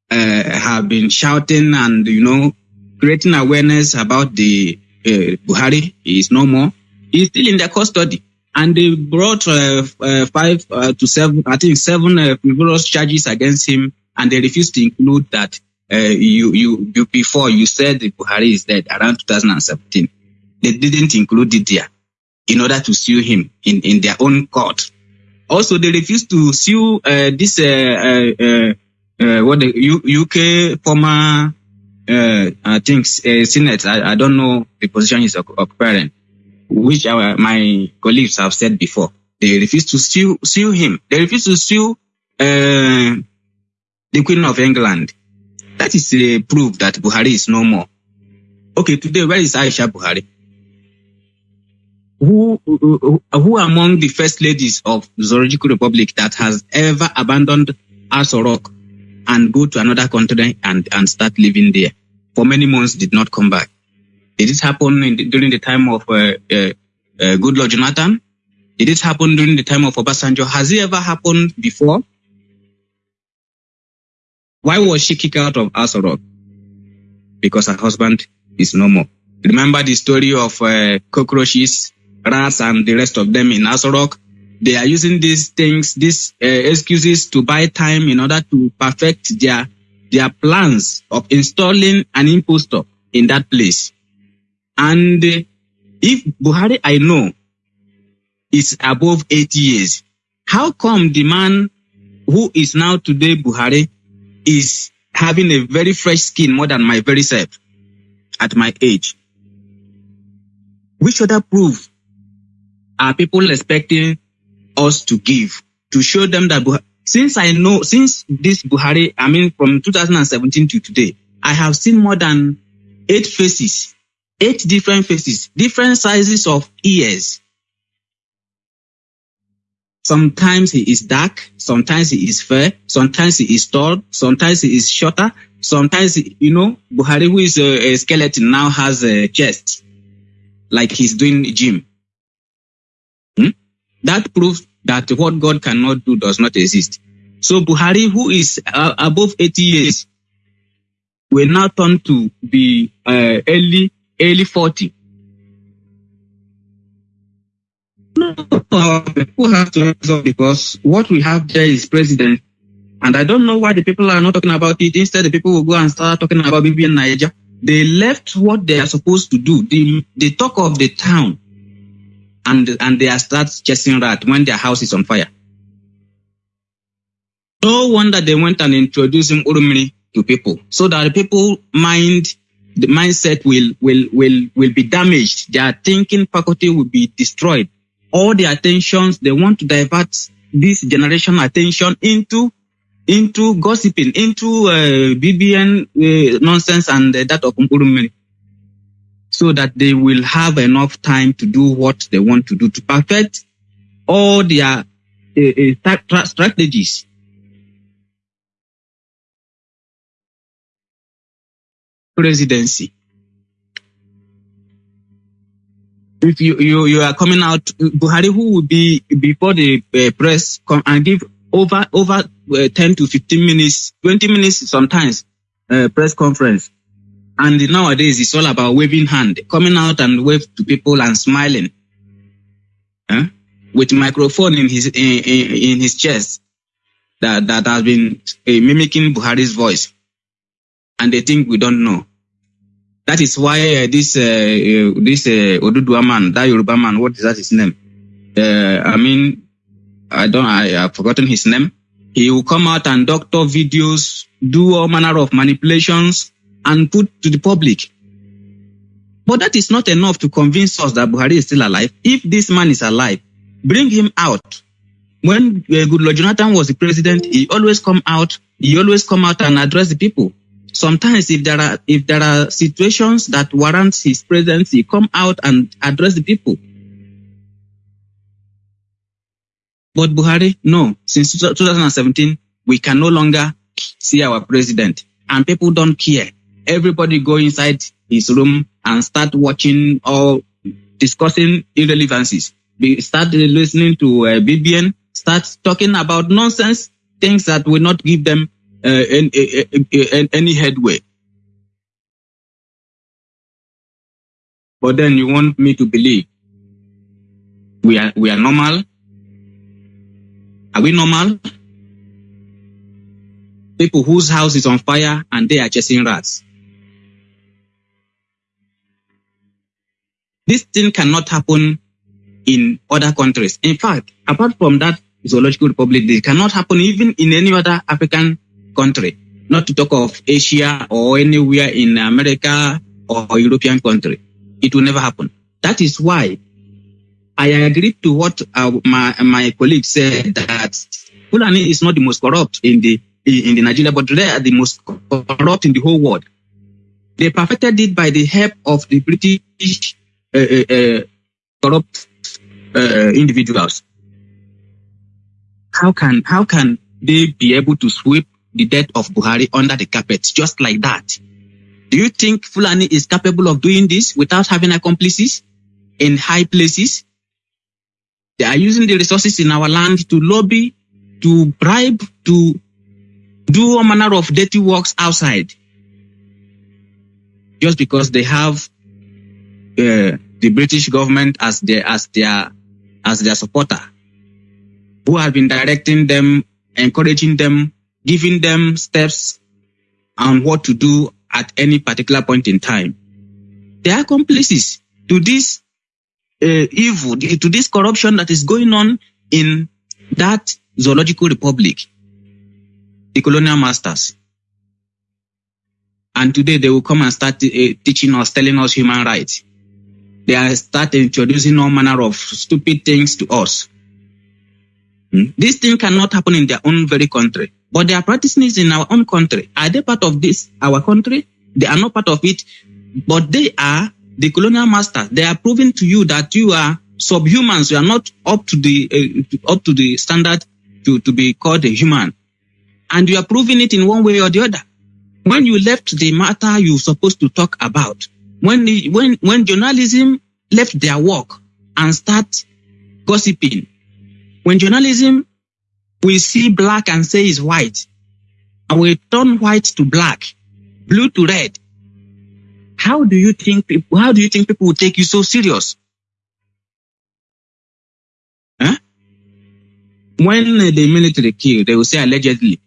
uh, have been shouting and, you know, creating awareness about the uh, Buhari, is no more. He's still in their custody and they brought uh, uh, five uh, to seven, I think seven uh, frivolous charges against him, and they refused to include that uh, you, you you before you said Buhari is dead around 2017. They didn't include it there in order to sue him in, in their own court. Also, they refused to sue uh, this what the U- UK former I think Senate. I, I don't know the position he's occupying which our, my colleagues have said before. They refuse to sue, sue him. They refuse to sue uh, the Queen of England. That is a proof that Buhari is no more. Okay, today, where is Aisha Buhari? Who, who, who among the first ladies of Zoological Republic that has ever abandoned Aso Rock and go to another country and, and start living there for many months did not come back? Did it happen the, during the time of uh, uh, uh, Jonathan? Did it happen during the time of Obasanjo? Has it ever happened before? Why was she kicked out of Aso Rock? Because her husband is no more. Remember the story of cockroaches rats and the rest of them in Aso Rock. They are using these things, these uh, excuses to buy time in order to perfect their their plans of installing an impostor in that place. And uh, if Buhari, I know, is above 80 years, how come the man who is now today Buhari is having a very fresh skin more than my very self at my age? Which other proof are people expecting us to give to show them that Buhari, since I know, since this Buhari, I mean, from 2017 to today, I have seen more than eight faces, eight different faces, different sizes of ears. Sometimes he is dark, sometimes he is fair, sometimes he is tall, sometimes he is shorter, sometimes, you know, Buhari, who is a, a skeleton, now has a chest, like he's doing gym. Hmm? That proves that what God cannot do does not exist. So Buhari, who is uh, above 80 years, will now turn to be uh, early, 40. No, people have to up because what we have there is president. And I don't know why the people are not talking about it. Instead, the people will go and start talking about BBNaija. They left what they are supposed to do. The, the talk of the town and and they are start chasing rat when their house is on fire. No wonder they went and introduced him to people so that people mind the mindset will will will will be damaged. Their thinking faculty will be destroyed. All the attentions they want to divert this generation attention into into gossiping, into uh, BBN uh, nonsense and uh, that of Urumiri so that they will have enough time to do what they want to do to perfect all their uh, uh, stra- stra- strategies. Presidency. If you, you, you are coming out, Buhari, who will be before the uh, press come and give over over uh, 10 to 15 minutes, 20 minutes sometimes uh, press conference and nowadays it's all about waving hand, coming out and wave to people and smiling. Huh? With microphone in his in, in, in his chest that, that has been uh, mimicking Buhari's voice. And they think we don't know. That is why uh, this uh, uh, this uh, Oduduwa man, that Yoruba man, what is that his name? Uh, I mean, I don't, I have forgotten his name. He will come out and doctor videos, do all manner of manipulations, and put to the public. But that is not enough to convince us that Buhari is still alive. If this man is alive, bring him out. When uh, Goodluck Jonathan was the president, he always come out. He always come out and address the people. Sometimes, if there are if there are situations that warrant his presence, he come out and address the people. But Buhari, no. Since 2017, we can no longer see our president, and people don't care. Everybody go inside his room and start watching or discussing irrelevancies. Be, start listening to uh, BBN. Start talking about nonsense things that will not give them uh, any, any, any headway. But then you want me to believe we are we are normal. Are we normal? People whose house is on fire and they are chasing rats. This thing cannot happen in other countries. In fact, apart from that zoological republic, it cannot happen even in any other African country. Not to talk of Asia or anywhere in America or European country. It will never happen. That is why I agree to what uh, my my colleague said that Fulani is not the most corrupt in the in the Nigeria, but they are the most corrupt in the whole world. They perfected it by the help of the British uh, uh, uh, corrupt uh, individuals. How can how can they be able to sweep the death of Buhari under the carpet just like that? Do you think Fulani is capable of doing this without having accomplices in high places? They are using the resources in our land to lobby, to bribe, to do all manner of dirty works outside. Just because they have uh, the British government as their as their as their supporter, who have been directing them, encouraging them, giving them steps on what to do at any particular point in time. They are accomplices to this uh, evil, to this corruption that is going on in that zoological republic, the colonial masters. And today they will come and start uh, teaching us, telling us human rights. They are start introducing all manner of stupid things to us. Hmm? This thing cannot happen in their own very country, but they are practicing it in our own country. Are they part of this, our country? They are not part of it, but they are the colonial masters. They are proving to you that you are subhumans. You are not up to the uh, up to the standard to, to be called a human, and you are proving it in one way or the other. When you left the matter you're supposed to talk about, when the, when when journalism left their work and start gossiping, when journalism we see black and say is white, and we turn white to black, blue to red, how do you think people, how do you think people will take you so serious? Huh? When uh, the military kill, they will say allegedly.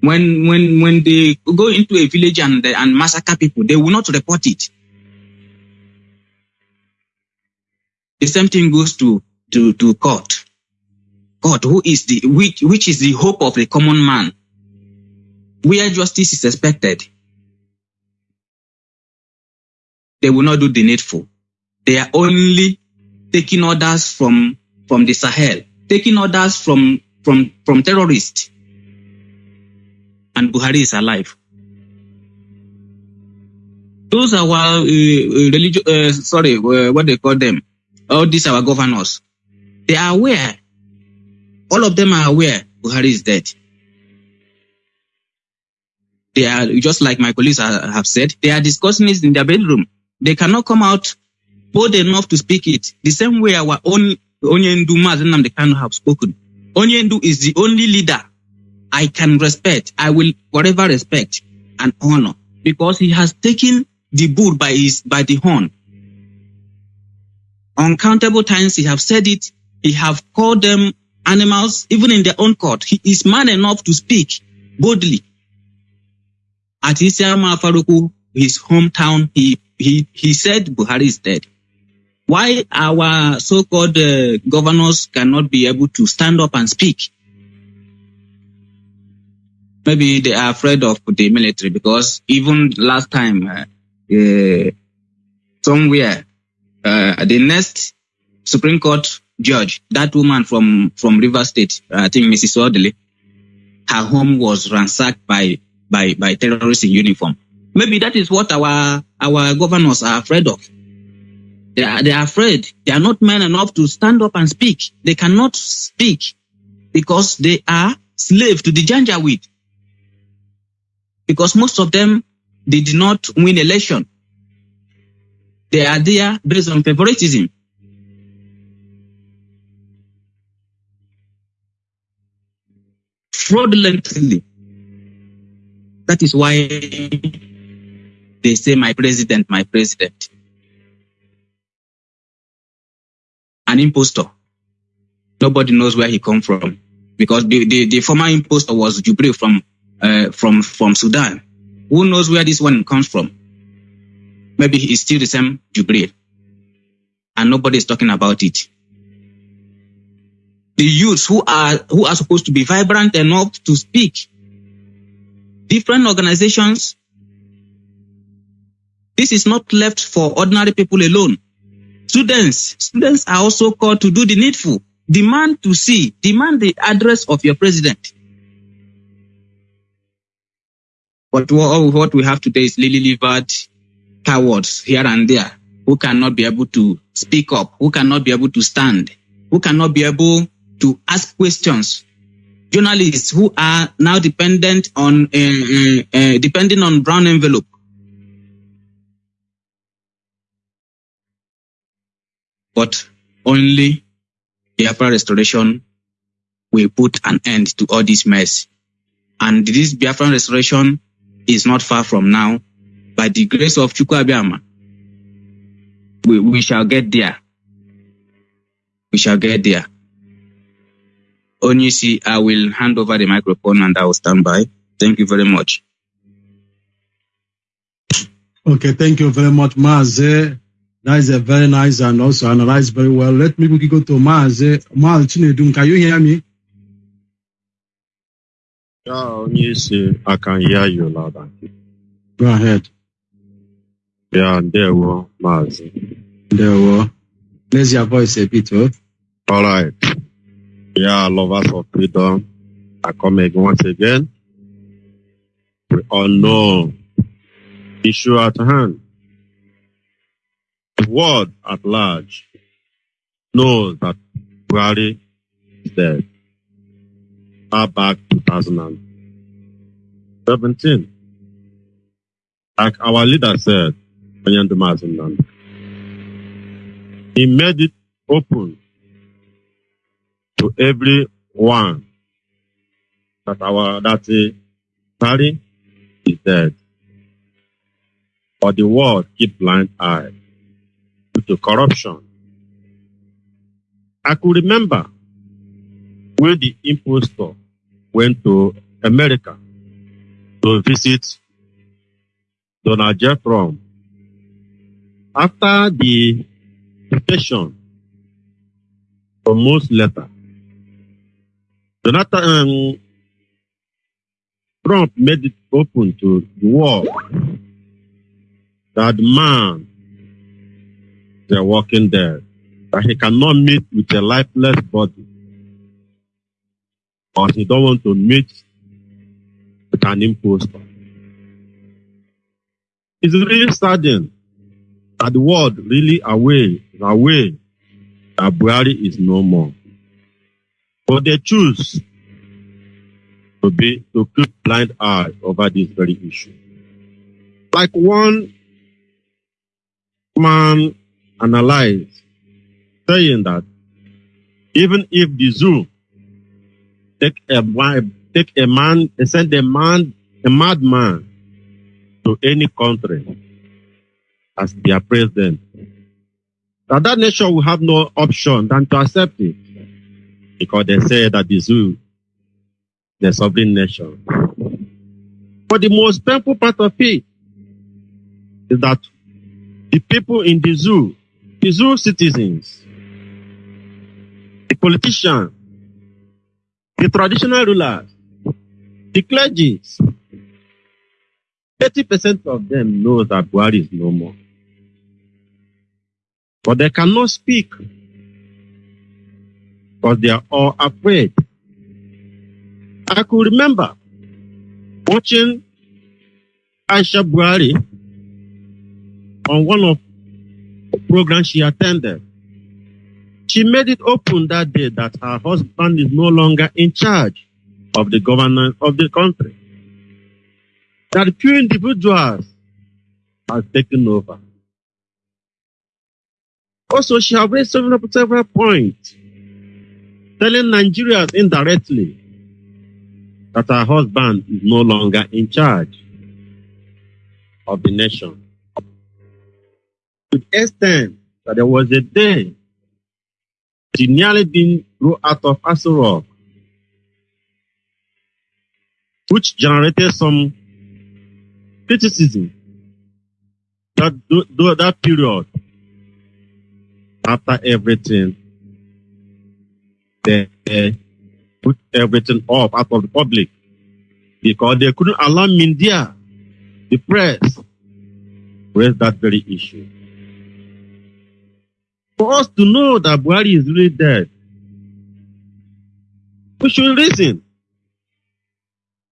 When when when they go into a village and and massacre people, they will not report it. The same thing goes to to to court. God, who is the which which is the hope of the common man, where justice is expected. They will not do the needful. They are only taking orders from from the Sahel, taking orders from from from terrorists. And Buhari is alive. Those are our uh, religious, uh, sorry, uh, what they call them. All these our governors. They are aware. All of them are aware Buhari is dead. They are just like my colleagues have said. They are discussing it in their bedroom. They cannot come out bold enough to speak it. The same way our own Onyendu Mazenam they cannot have spoken. Onyendu is the only leader I can respect. I will forever respect and honor because he has taken the bull by his by the horn. Uncountable times he have said it. He have called them animals, even in their own court. He is man enough to speak boldly. At Isiama Afaraukwu, his hometown, he, he, he said Buhari is dead. Why our so-called uh, governors cannot be able to stand up and speak? Maybe they are afraid of the military because even last time, uh, uh, somewhere, uh, the next Supreme Court judge, that woman from, from River State, uh, I think Mrs. Odili, her home was ransacked by, by, by terrorists in uniform. Maybe that is what our, our governors are afraid of. They are, they are afraid. They are not men enough to stand up and speak. They cannot speak because they are slave to the Janjaweed. Because most of them, they did not win election. They are there based on favoritism. Fraudulently. That is why they say my president, my president. An impostor. Nobody knows where he come from because the, the, the former impostor was Jubril from uh, from from Sudan. Who knows where this one comes from? Maybe he's still the same Jubril, and nobody is talking about it. The youths who are who are supposed to be vibrant enough to speak, different organizations. This is not left for ordinary people alone. Students, students are also called to do the needful. Demand to see, demand the address of your president. But wha- oh, what we have today is lily livered cowards here and there who cannot be able to speak up, who cannot be able to stand, who cannot be able to ask questions. Journalists who are now dependent on uh, uh, uh, depending on brown envelope. But only the Biafra restoration will put an end to all this mess. And this Biafra restoration is not far from now by the grace of Chukwu Abiyama. we, we shall get there. We shall get there. Onyisi, I will hand over the microphone and I will stand by. Thank you very much. Okay, thank you very much, Maze. That is a very nice and also analyzed very well. Let me quickly go to Maze. Maze Chinedum, can you hear me? Yeah, onye isi I can hear you loud and clear. Go ahead. Yeah, ndewo maazị. There were. Raise your voice a bit, oh. All right. Yeah, lovers of freedom. I come again once again. We all know issue at hand. The world at large knows that Buhari is dead. Far back 2017. Like our leader said, he made it open to everyone that our that Buhari is dead. But the world keep blind eye due to corruption. I could remember when the impostor went to America to visit Donald J. Trump. After the invitation from most letter, Jonathan um, Trump made it open to the world that man a walking dead, that he cannot meet with a lifeless body, or he don't want to meet with an impostor. It's really saddening that the world really away, away that Buhari is no more. But they choose to be to keep blind eye over this very issue. Like one man analyzed, saying that even if the zoo take a take a man, send a man, a madman to any country as their president, that that nation will have no option than to accept it because they say that the zoo a sovereign nation. But the most painful part of it is that the people in the zoo, the zoo citizens, the politicians, the traditional rulers, the clergy, 30% of them know that Buhari is no more. But they cannot speak because they are all afraid. I could remember watching Aisha Buhari on one of the programs she attended. She made it open that day that her husband is no longer in charge of the governance of the country. That few individuals have taken over. Also, she has raised several, several points telling Nigerians indirectly that her husband is no longer in charge of the nation. To the extent that there was a day she nearly been thrown out of Aso which generated some criticism that that period after everything they, put everything off out of the public because they couldn't allow media, the press, raise that very issue. For us to know that Buhari is really dead, we should reason.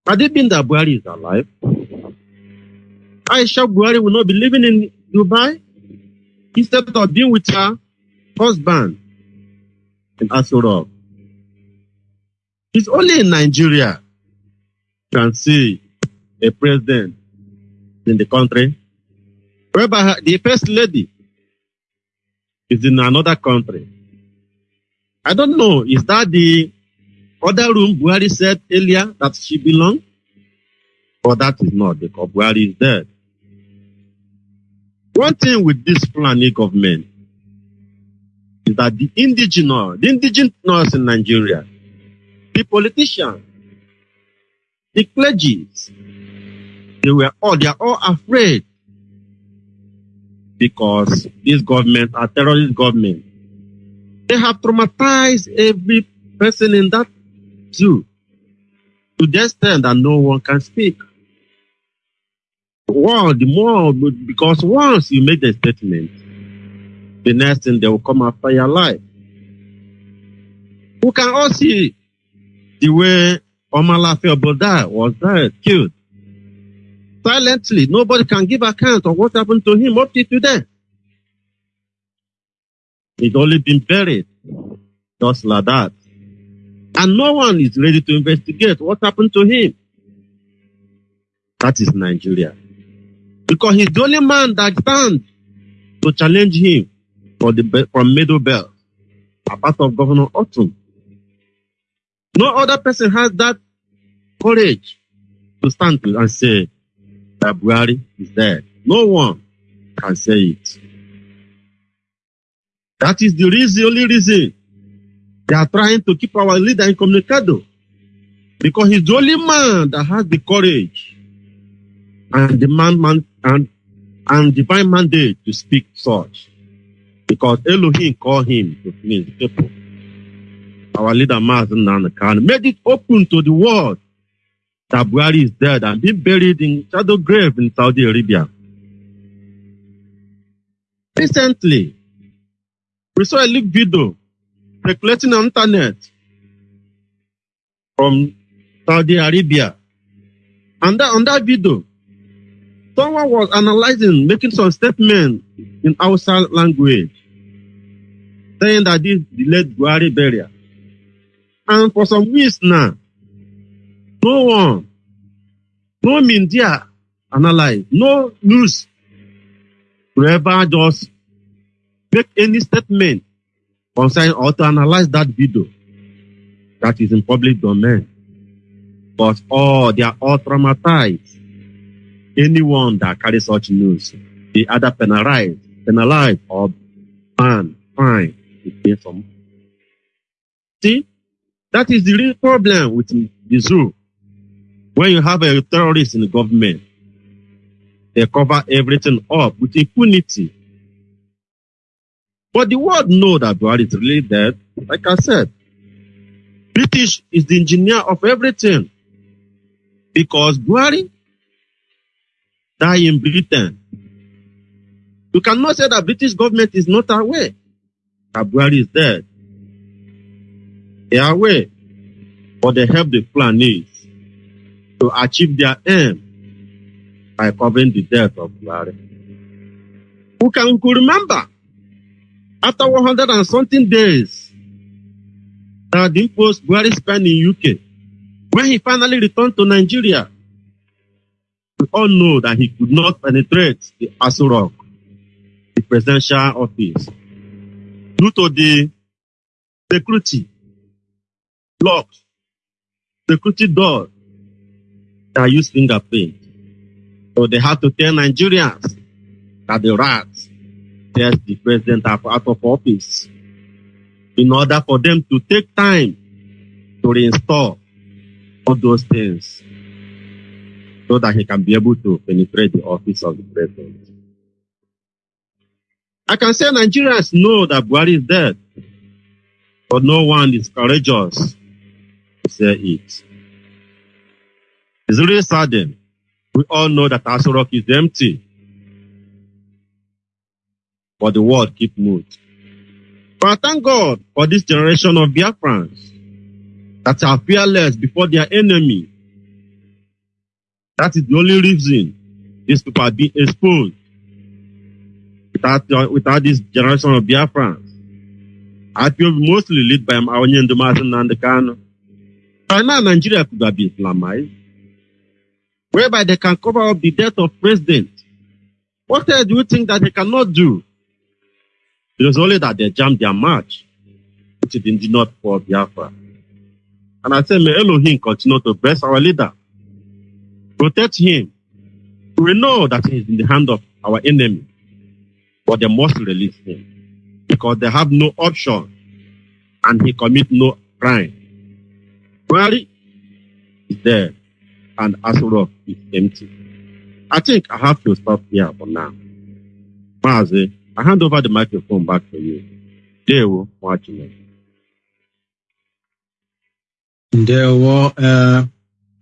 Had it been that Buhari is alive, Aisha Buhari will not be living in Dubai instead of being with her husband in Aso It's only in Nigeria you can see a president in the country whereby her- the first lady is in another country. I don't know, is that the other room Buhari said earlier that she belonged? Or that is not because Buhari is dead. One thing with this Fulani government is that the indigenous, the indigenous in Nigeria, the politicians, the clergies, they were all, they are all afraid because this government, a terrorist government, they have traumatized every person in that zoo to the extent that no one can speak. Well, the more, because once you make the statement, the next thing they will come after your life. We can all see the way Mailafia Obadiah was there, killed. Silently, nobody can give account of what happened to him up to today. He's only been buried, just like that. And no one is ready to investigate what happened to him. That is Nigeria. Because he's the only man that stands to challenge him for the from Middle Belt, apart of Governor Ortom. No other person has that courage to stand to and say that Buhari is dead. No one can say it. That is the reason, only reason they are trying to keep our leader incommunicado. Because he's the only man that has the courage and the man, and, and divine mandate to speak such. Because Elohim called him to finish people. Our leader Mazen Nanakan made it open to the world that Buhari is dead and being buried in shadow grave in Saudi Arabia. Recently, we saw a leaked video circulating on internet from Saudi Arabia. And that, on that video, someone was analyzing, making some statement in Hausa language, saying that this delayed Buhari burial. And for some weeks now, no one, no media analyze, no news will ever just make any statement concerning or to analyze that video that is in public domain. But all they are all traumatized. Anyone that carries such news, they either penalize, penalize or ban, fine, to pay some. See, that is the real problem with the zoo. When you have a terrorist in the government, they cover everything up with impunity. But the world know that Buhari is really dead. Like I said, British is the engineer of everything. Because Buhari died in Britain. You cannot say that British government is not aware that Buhari is dead. They are aware, but they help the Fulanis to achieve their aim by covering the death of Buhari. Who can who remember after 100 and something days that the impost Buhari spent in UK, when he finally returned to Nigeria, we all know that he could not penetrate the Aso Rock, the presidential office, due to the security locked, security door that use fingerprint. So they had to tell Nigerians that the rats test the president out of office in order for them to take time to reinstall all those things so that he can be able to penetrate the office of the president. I can say Nigerians know that Buhari is dead, but no one is courageous say it. It's really saddening. We all know that Aso Rock is empty, but the world keep moving. But I thank God for this generation of Biafrans that are fearless before their enemy. That is the only reason these people are being exposed. Without, uh, without this generation of Biafrans, I feel mostly led by Ndumasin and the Kano. By now, Nigeria could have been Islamized, whereby they can cover up the death of president. What else do you think that they cannot do? It was only that they jammed their march, which it did not for Biafra. And I say, may Elohim continue to bless our leader, protect him. We know that he is in the hand of our enemy. but they must release him because they have no option and he commit no crime. Buhari is there and Asurok is empty. I think I have to stop here for now. Mazi, I hand over the microphone back to you. Dewo Mwachine. Ndewo, uh,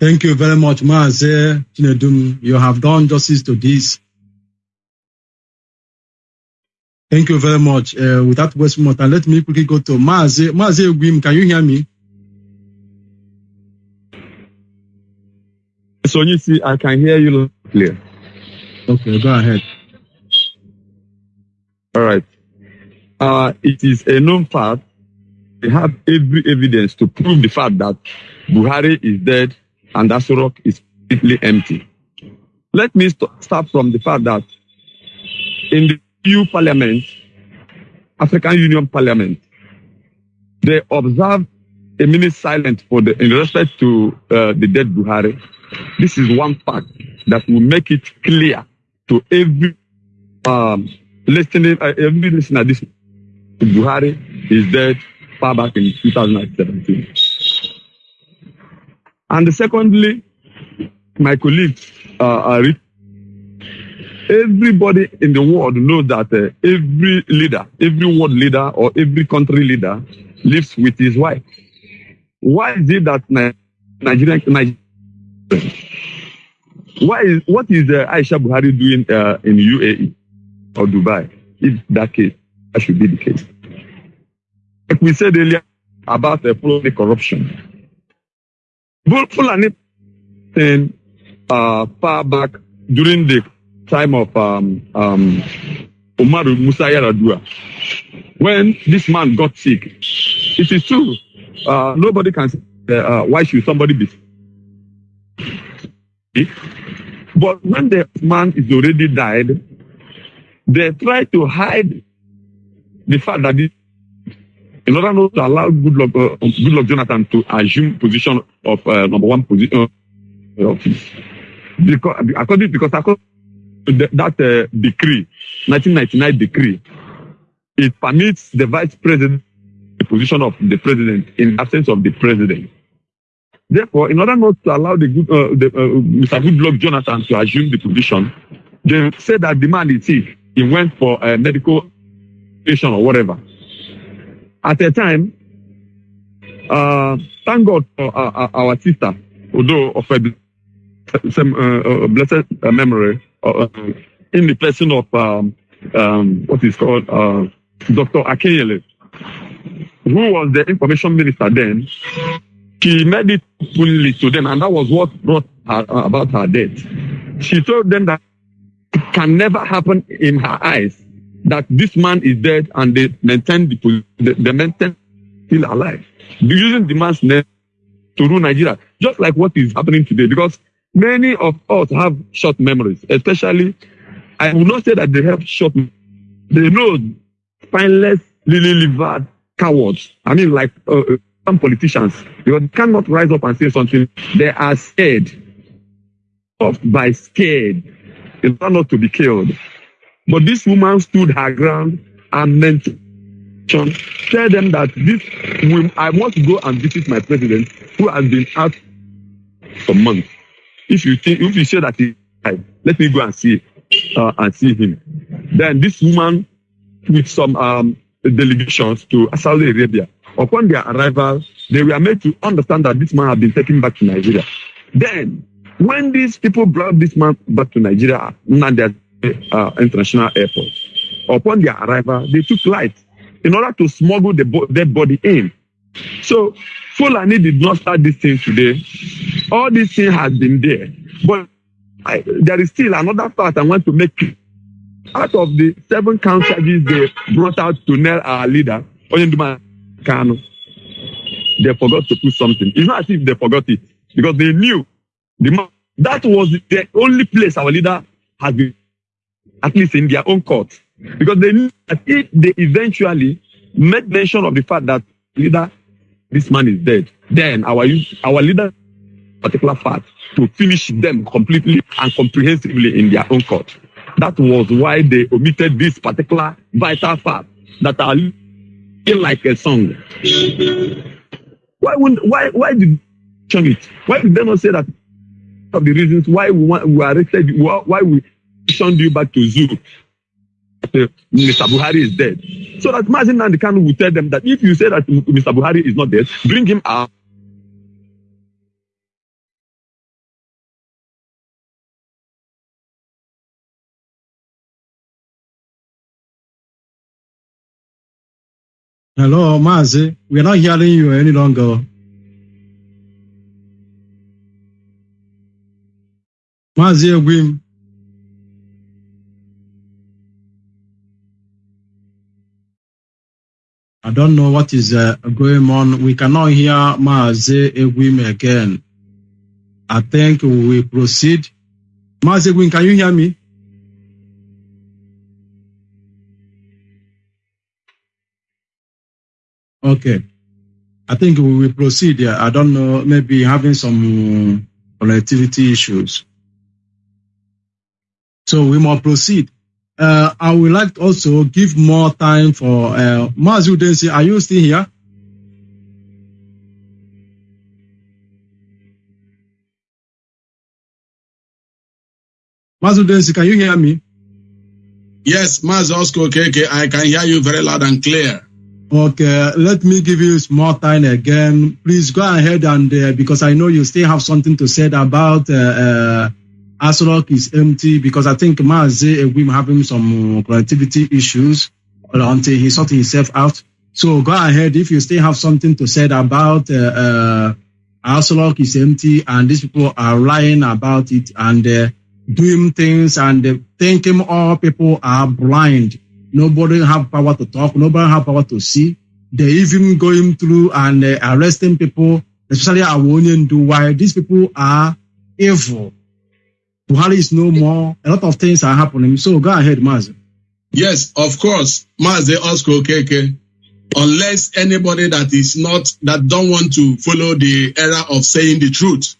thank you very much, Chinedum. You have done justice to this. Thank you very much. Uh, without wasting more time, let me quickly go to Maze. Maze Gwim, can you hear me? So you see, I can hear you clear. Okay, go ahead. All right. Uh, it is a known fact. We have every evidence to prove the fact that Buhari is dead and Aso Rock is completely empty. Let me st- start from the fact that in the EU Parliament, African Union Parliament, they observe a minute silence for the in respect to uh, the dead Buhari. This is one fact that will make it clear to every um, listening, uh, every listener. This Buhari is dead far back in 2017. And secondly, my colleagues uh, everybody in the world knows that uh, every leader, every world leader or every country leader lives with his wife. Why is it that Ni- Nigerian, Why is, what is uh, Aisha Buhari doing uh, in UAE or Dubai? If that case, that should be the case. Like we said earlier about the Fulani corruption. Fulani thing uh, far back during the time of um, um, Umaru Musa Yaradua, when this man got sick. It is true. Uh, nobody can uh, why should somebody be? But when the man is already died, they try to hide the fact that this, in order not to allow Goodluck, uh, Goodluck Jonathan to assume position of uh, number one position uh, office. Because, according, because according to that uh, decree, 1999 decree, it permits the vice president the position of the president in absence of the president. Therefore, in order not to allow the, good, uh, the uh, Mr. Goodluck Jonathan to assume the position, they said that the man is sick. He went for a medical patient or whatever. At a time, uh, thank God for uh, uh, our sister, although of a some uh, uh, blessed memory, in the person of um, um, what is called uh, Dr. Akunyili, who was the information minister then. She made it fully to them, and that was what brought her uh, about her death. She told them that it can never happen in her eyes that this man is dead and they maintain the they maintain still alive, using the man's name to rule Nigeria, just like what is happening today. Because many of us have short memories, especially I will not say that they have short. They know spineless, lily livered cowards. I mean, like uh, uh, some politicians, because they cannot rise up and say something. They are scared of by scared in order not to be killed. But this woman stood her ground and mentioned, tell them that this, will, I want to go and visit my president who has been out for months. If you think, if you say that he died, let me go and see, uh, and see him. Then this woman with some um, delegations to Saudi Arabia. Upon their arrival, they were made to understand that this man had been taken back to Nigeria. Then, when these people brought this man back to Nigeria, Nnamdi uh, International Airport, upon their arrival, they took light in order to smuggle the bo- dead body in. So, Fulani did not start this thing today. All this thing has been there. But I, there is still another fact I want to make out of the seven count charges they brought out to nail our leader, Oyenduma Kano, they forgot to put something. It's not as if they forgot it because they knew the that was the only place our leader has been, at least in their own court. Because they knew that if they eventually made mention of the fact that leader, this man is dead, then our our leader, particular fact, to finish them completely and comprehensively in their own court. That was why they omitted this particular vital fact that are looking like a song. Why wouldn't, why, why did mention it? Why did they not say that of the reasons why we want, we arrested, you, why we shunned you back to zoo? Mr. Buhari is dead. So that Mazin Nandekanu will tell them that if you say that Mr. Buhari is not dead, bring him out. Hello, Mazi. We are not hearing you any longer. Mazi Egwim. I don't know what is uh, going on. We cannot hear Mazi Egwim again. I think we proceed. Mazi Egwim, can you hear me? Okay. I think we will proceed. Yeah. I don't know, maybe having some connectivity issues. So we must proceed. Uh, I would like to also give more time for uh, Mazu Densi. Are you still here? Mazu Densi, can you hear me? Yes, Maz Oscar Okeke, I can hear you very loud and clear. Okay, let me give you more time again. Please go ahead and uh, because I know you still have something to say about uh, uh, is empty because I think Egwim having some connectivity issues until he sorted himself out. So go ahead if you still have something to say about uh, uh, is empty and these people are lying about it and uh, doing things and thinking all people are blind. Nobody have power to talk. Nobody have power to see. They even going through and uh, arresting people, especially Awonian do why these people are evil. Buhari is no more. A lot of things are happening. So go ahead, Maz. Yes, of course, Maze Osco KK. Unless anybody that is not, that don't want to follow the era of saying the truth.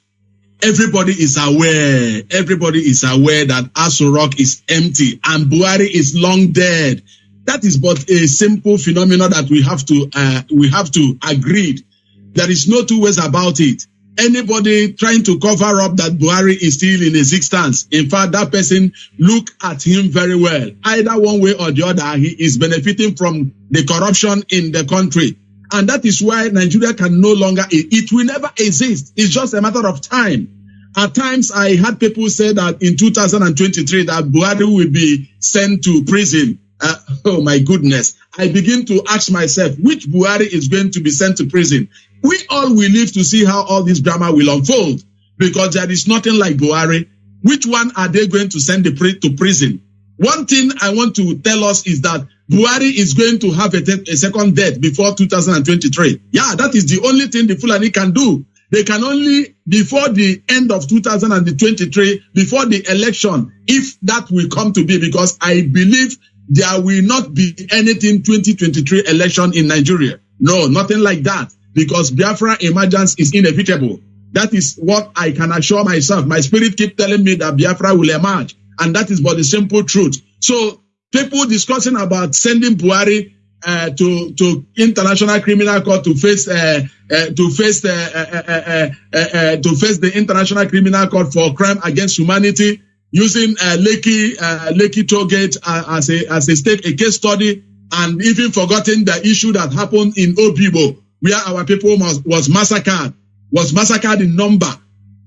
Everybody is aware. Everybody is aware that Aso Rock is empty and Buhari is long dead. That is but a simple phenomenon that we have to uh, we have to agree. There is no two ways about it. Anybody trying to cover up that Buhari is still in existence, in fact, that person look at him very well. Either one way or the other, he is benefiting from the corruption in the country. And that is why Nigeria can no longer, it, will never exist. It's just a matter of time. At times, I had people say that in 2023 that Buhari will be sent to prison. Uh, oh my goodness. I begin to ask myself, which Buhari is going to be sent to prison? We all will live to see how all this drama will unfold because there is nothing like Buhari. Which one are they going to send the to prison? One thing I want to tell us is that Buhari is going to have a, a second death before 2023. Yeah, that is the only thing the Fulani can do. They can only, before the end of 2023, before the election, if that will come to be, because I believe there will not be anything 2023 election in Nigeria. No, nothing like that, because Biafra emergence is inevitable. That is what I can assure myself. My spirit keep telling me that Biafra will emerge, and that is but the simple truth. So people discussing about sending Buhari uh, to to international criminal court to face uh, uh, to face uh, uh, uh, uh, uh, to face the international criminal court for crime against humanity using uh, Lekki uh, Lekki tollgate uh, as a as a state a case study and even forgotten the issue that happened in Obibo where our people was, was massacred was massacred in number.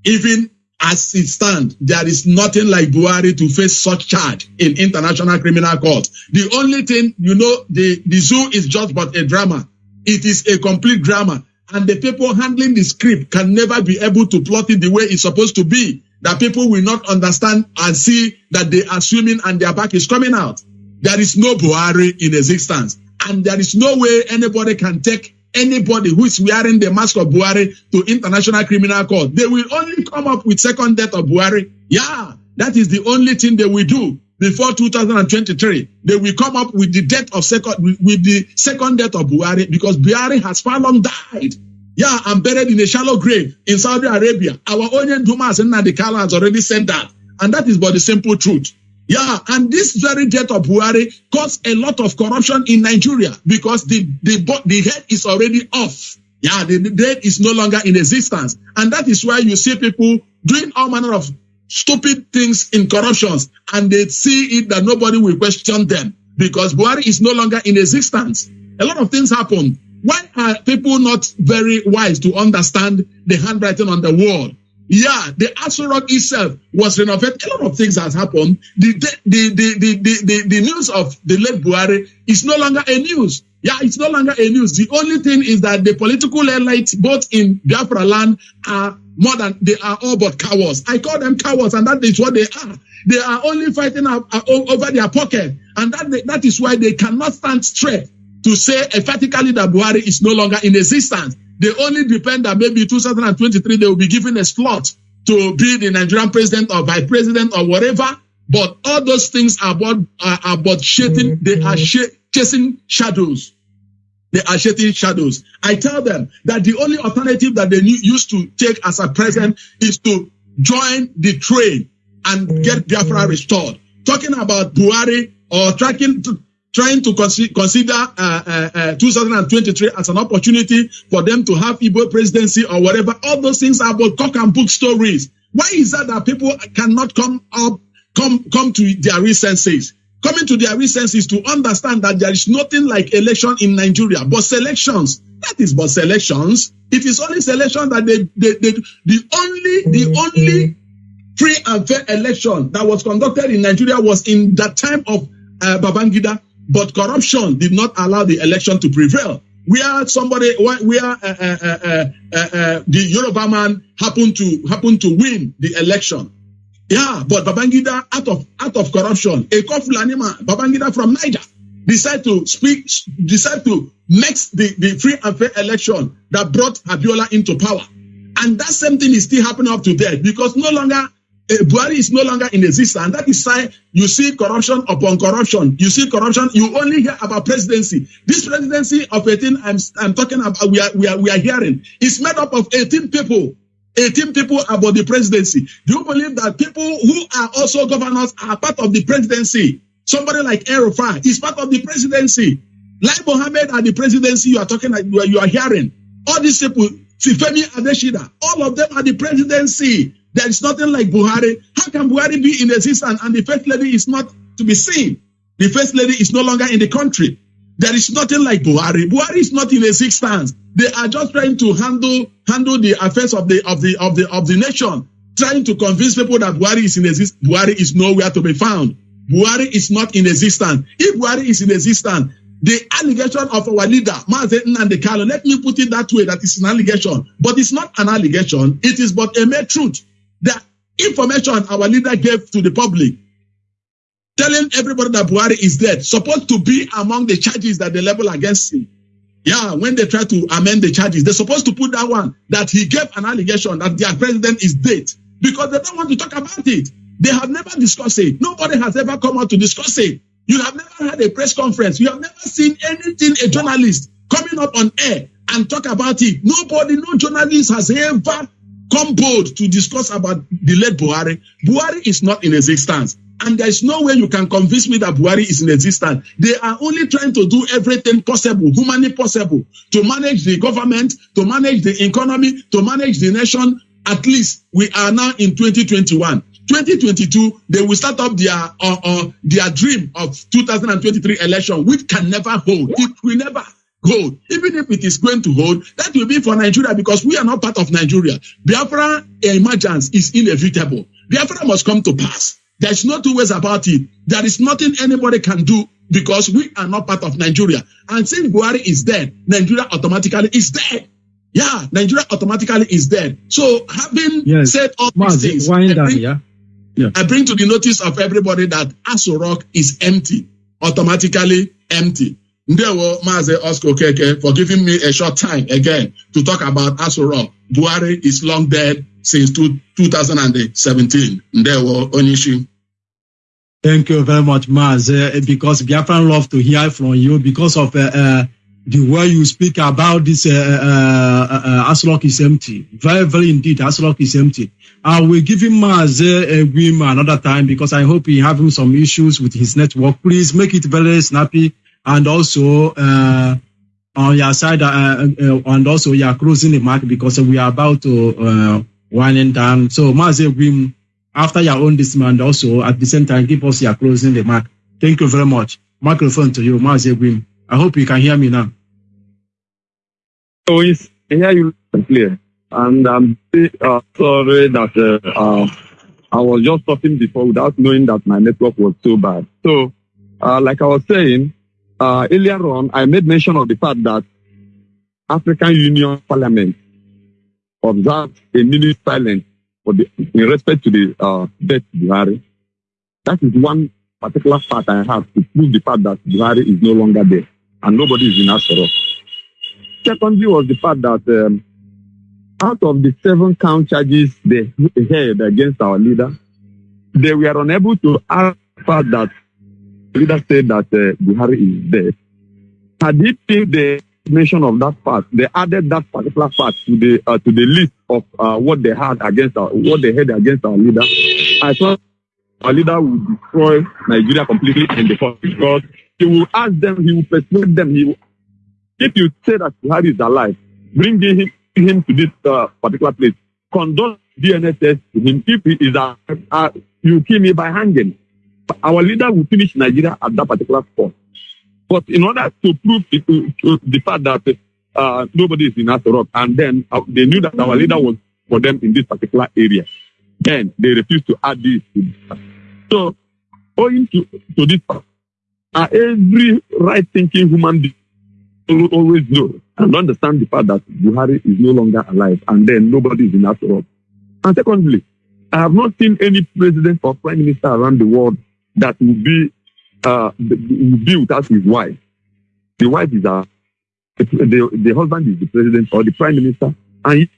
Even as it stands, there is nothing like Buhari to face such charge in international criminal court. The only thing, you know, the, the zoo is just but a drama. It is a complete drama. And the people handling the script can never be able to plot it the way it's supposed to be. That people will not understand and see that they are swimming and their back is coming out. There is no Buhari in existence. And there is no way anybody can take anybody who is wearing the mask of Buhari to international criminal court. They will only come up with second death of Buhari. Yeah, that is the only thing they will do before 2023. They will come up with the death of second with, the second death of Buhari because Buhari has far long died. Yeah, and buried in a shallow grave in Saudi Arabia. Our onion Dumas and Nadikala has already said that. And that is but the simple truth. Yeah, and this very death of Buhari caused a lot of corruption in Nigeria because the the the head is already off. Yeah, the, the head is no longer in existence, and that is why you see people doing all manner of stupid things in corruptions, and they see it that nobody will question them because Buhari is no longer in existence. A lot of things happen. Why are people not very wise to understand the handwriting on the wall? Yeah, the Aso Rock itself was renovated. A lot of things has happened. The, the, the, the, the, the, the, news of the late Buhari is no longer a news. Yeah, it's no longer a news. The only thing is that the political elites, both in Biafra land, are more than they are all but cowards. I call them cowards, and that is what they are. They are only fighting over their pocket, and that that is why they cannot stand straight to say emphatically that Buhari is no longer in existence. They only depend that maybe 2023 they will be given a slot to be the Nigerian president or vice president or whatever. But all those things are about are, are about shading. Mm-hmm. They are sh- chasing shadows. They are shedding shadows. I tell them that the only alternative that they used to take as a present is to join the train and get mm-hmm. Biafra restored. Talking about Buhari or tracking, to, trying to consi- consider uh, uh, uh, 2023 as an opportunity for them to have Igbo presidency or whatever. All those things are about cock and book stories. Why is that that people cannot come up, come come to their real senses? Coming to their real senses to understand that there is nothing like election in Nigeria, but selections. That is but selections. It is only selection that they, they, they the only the only free and fair election that was conducted in Nigeria was in the time of uh, Babangida, but corruption did not allow the election to prevail. Where somebody, where uh, uh, uh, uh, uh, the Yoruba man happened to happened to win the election. Yeah, but Babangida, out of out of corruption, a Fulani man, Babangida from Niger, decided to speak, decided to mix the, the free and fair election that brought Abiola into power. And that same thing is still happening up to date because no longer uh, Buhari is no longer in existence. And that is why you see corruption upon corruption. You see corruption. You only hear about presidency. This presidency of 18, I'm, I'm talking about, we are, we are, we are hearing, is made up of 18 people. 18 people about the presidency. Do you believe that people who are also governors are part of the presidency? Somebody like Erofai is part of the presidency. Like Mohammed at the presidency, you are talking, you are, you are hearing. All these people, Sifemi Adeshida, all of them are the presidency. There is nothing like Buhari. How can Buhari be in existence and the first lady is not to be seen? The first lady is no longer in the country. There is nothing like Buhari. Buhari is not in existence. They are just trying to handle handle the affairs of the of the of the of the nation, trying to convince people that Buhari is in existence. Buhari is nowhere to be found. Buhari is not in existence. If Buhari is in existence, the allegation of our leader, Mazi Nnamdi Kanu, let me put it that way, that is an allegation, but it's not an allegation. It is but a mere truth. The information our leader gave to the public, telling everybody that Buhari is dead, supposed to be among the charges that they level against him. Yeah, when they try to amend the charges, they're supposed to put that one that he gave an allegation that their president is dead because they don't want to talk about it. They have never discussed it. Nobody has ever come out to discuss it. You have never had a press conference. You have never seen anything, a journalist coming up on air and talk about it. Nobody, no journalist has ever come bold to discuss about the late Buhari. Buhari is not in existence. And there is no way you can convince me that Buhari is in existence. They are only trying to do everything possible, humanly possible, to manage the government, to manage the economy, to manage the nation. At least we are now in 2021. 2022, they will start up their uh, uh, their dream of 2023 election, which can never hold. It will never hold. Even if it is going to hold, that will be for Nigeria because we are not part of Nigeria. Biafra emergence is inevitable. Biafra must come to pass. There's no two ways about it. There is nothing anybody can do because we are not part of Nigeria. And since Buhari is dead, Nigeria automatically is dead. Yeah, Nigeria automatically is dead. So having Yes. said all these Mazi, things, I bring- yeah? I bring to the notice of everybody that Aso Rock is empty, automatically empty. Ndewo Maze Oscar Okeke for giving me a short time again to talk about Aso Rock. Buhari is long dead since two, 2017. Ndewo Onyisi. Thank you very much, Maz. Uh, because Biafran love to hear from you because of uh, uh, the way you speak about this uh, is empty. Very, very indeed, Aso Rock is empty. I will give him Maze Egwim another time because I hope he having some issues with his network. Please make it very snappy and also uh, on your side uh, uh, and also you are closing the mark because we are about to uh, winding down. So Maze after your own man also at the same time give us your closing the mark. Thank you very much. Microphone to you, Maze. I hope you can hear me now. Oh, it's I hear you clear. And I'm uh, sorry that uh, uh, I was just talking before without knowing that my network was so bad. So, uh, like I was saying, uh, earlier on, I made mention of the fact that African Union Parliament observed a minute silence for the, in respect to the uh, death of Buhari. That is one particular fact I have to prove the fact that Buhari is no longer there and nobody is in Aso Rock. Secondly was the fact that um, out of the seven count charges they had against our leader, they were unable to add the fact that leader said that uh, Buhari is dead. Had it been the mention of that part, they added that particular part to the uh, to the list of uh, what they had against our, what they had against our leader. I thought our leader would destroy Nigeria completely in the first because he will ask them, he will persuade them. He will, if you say that Buhari is alive, bring him, him to this uh, particular place, conduct DNA test to him. If he is alive, uh, you kill me by hanging. Our leader will finish Nigeria at that particular spot. But in order to prove it, to, to the fact that uh, nobody is in Asorok, and then uh, they knew that our leader was for them in this particular area, then they refused to add this. So, owing to, to this, uh, every right-thinking human being will always know and understand the fact that Buhari is no longer alive, and then nobody is in Asorok. And secondly, I have not seen any president or prime minister around the world that will be uh, will be without his wife. The wife is a the, the husband is the president or the prime minister, and he,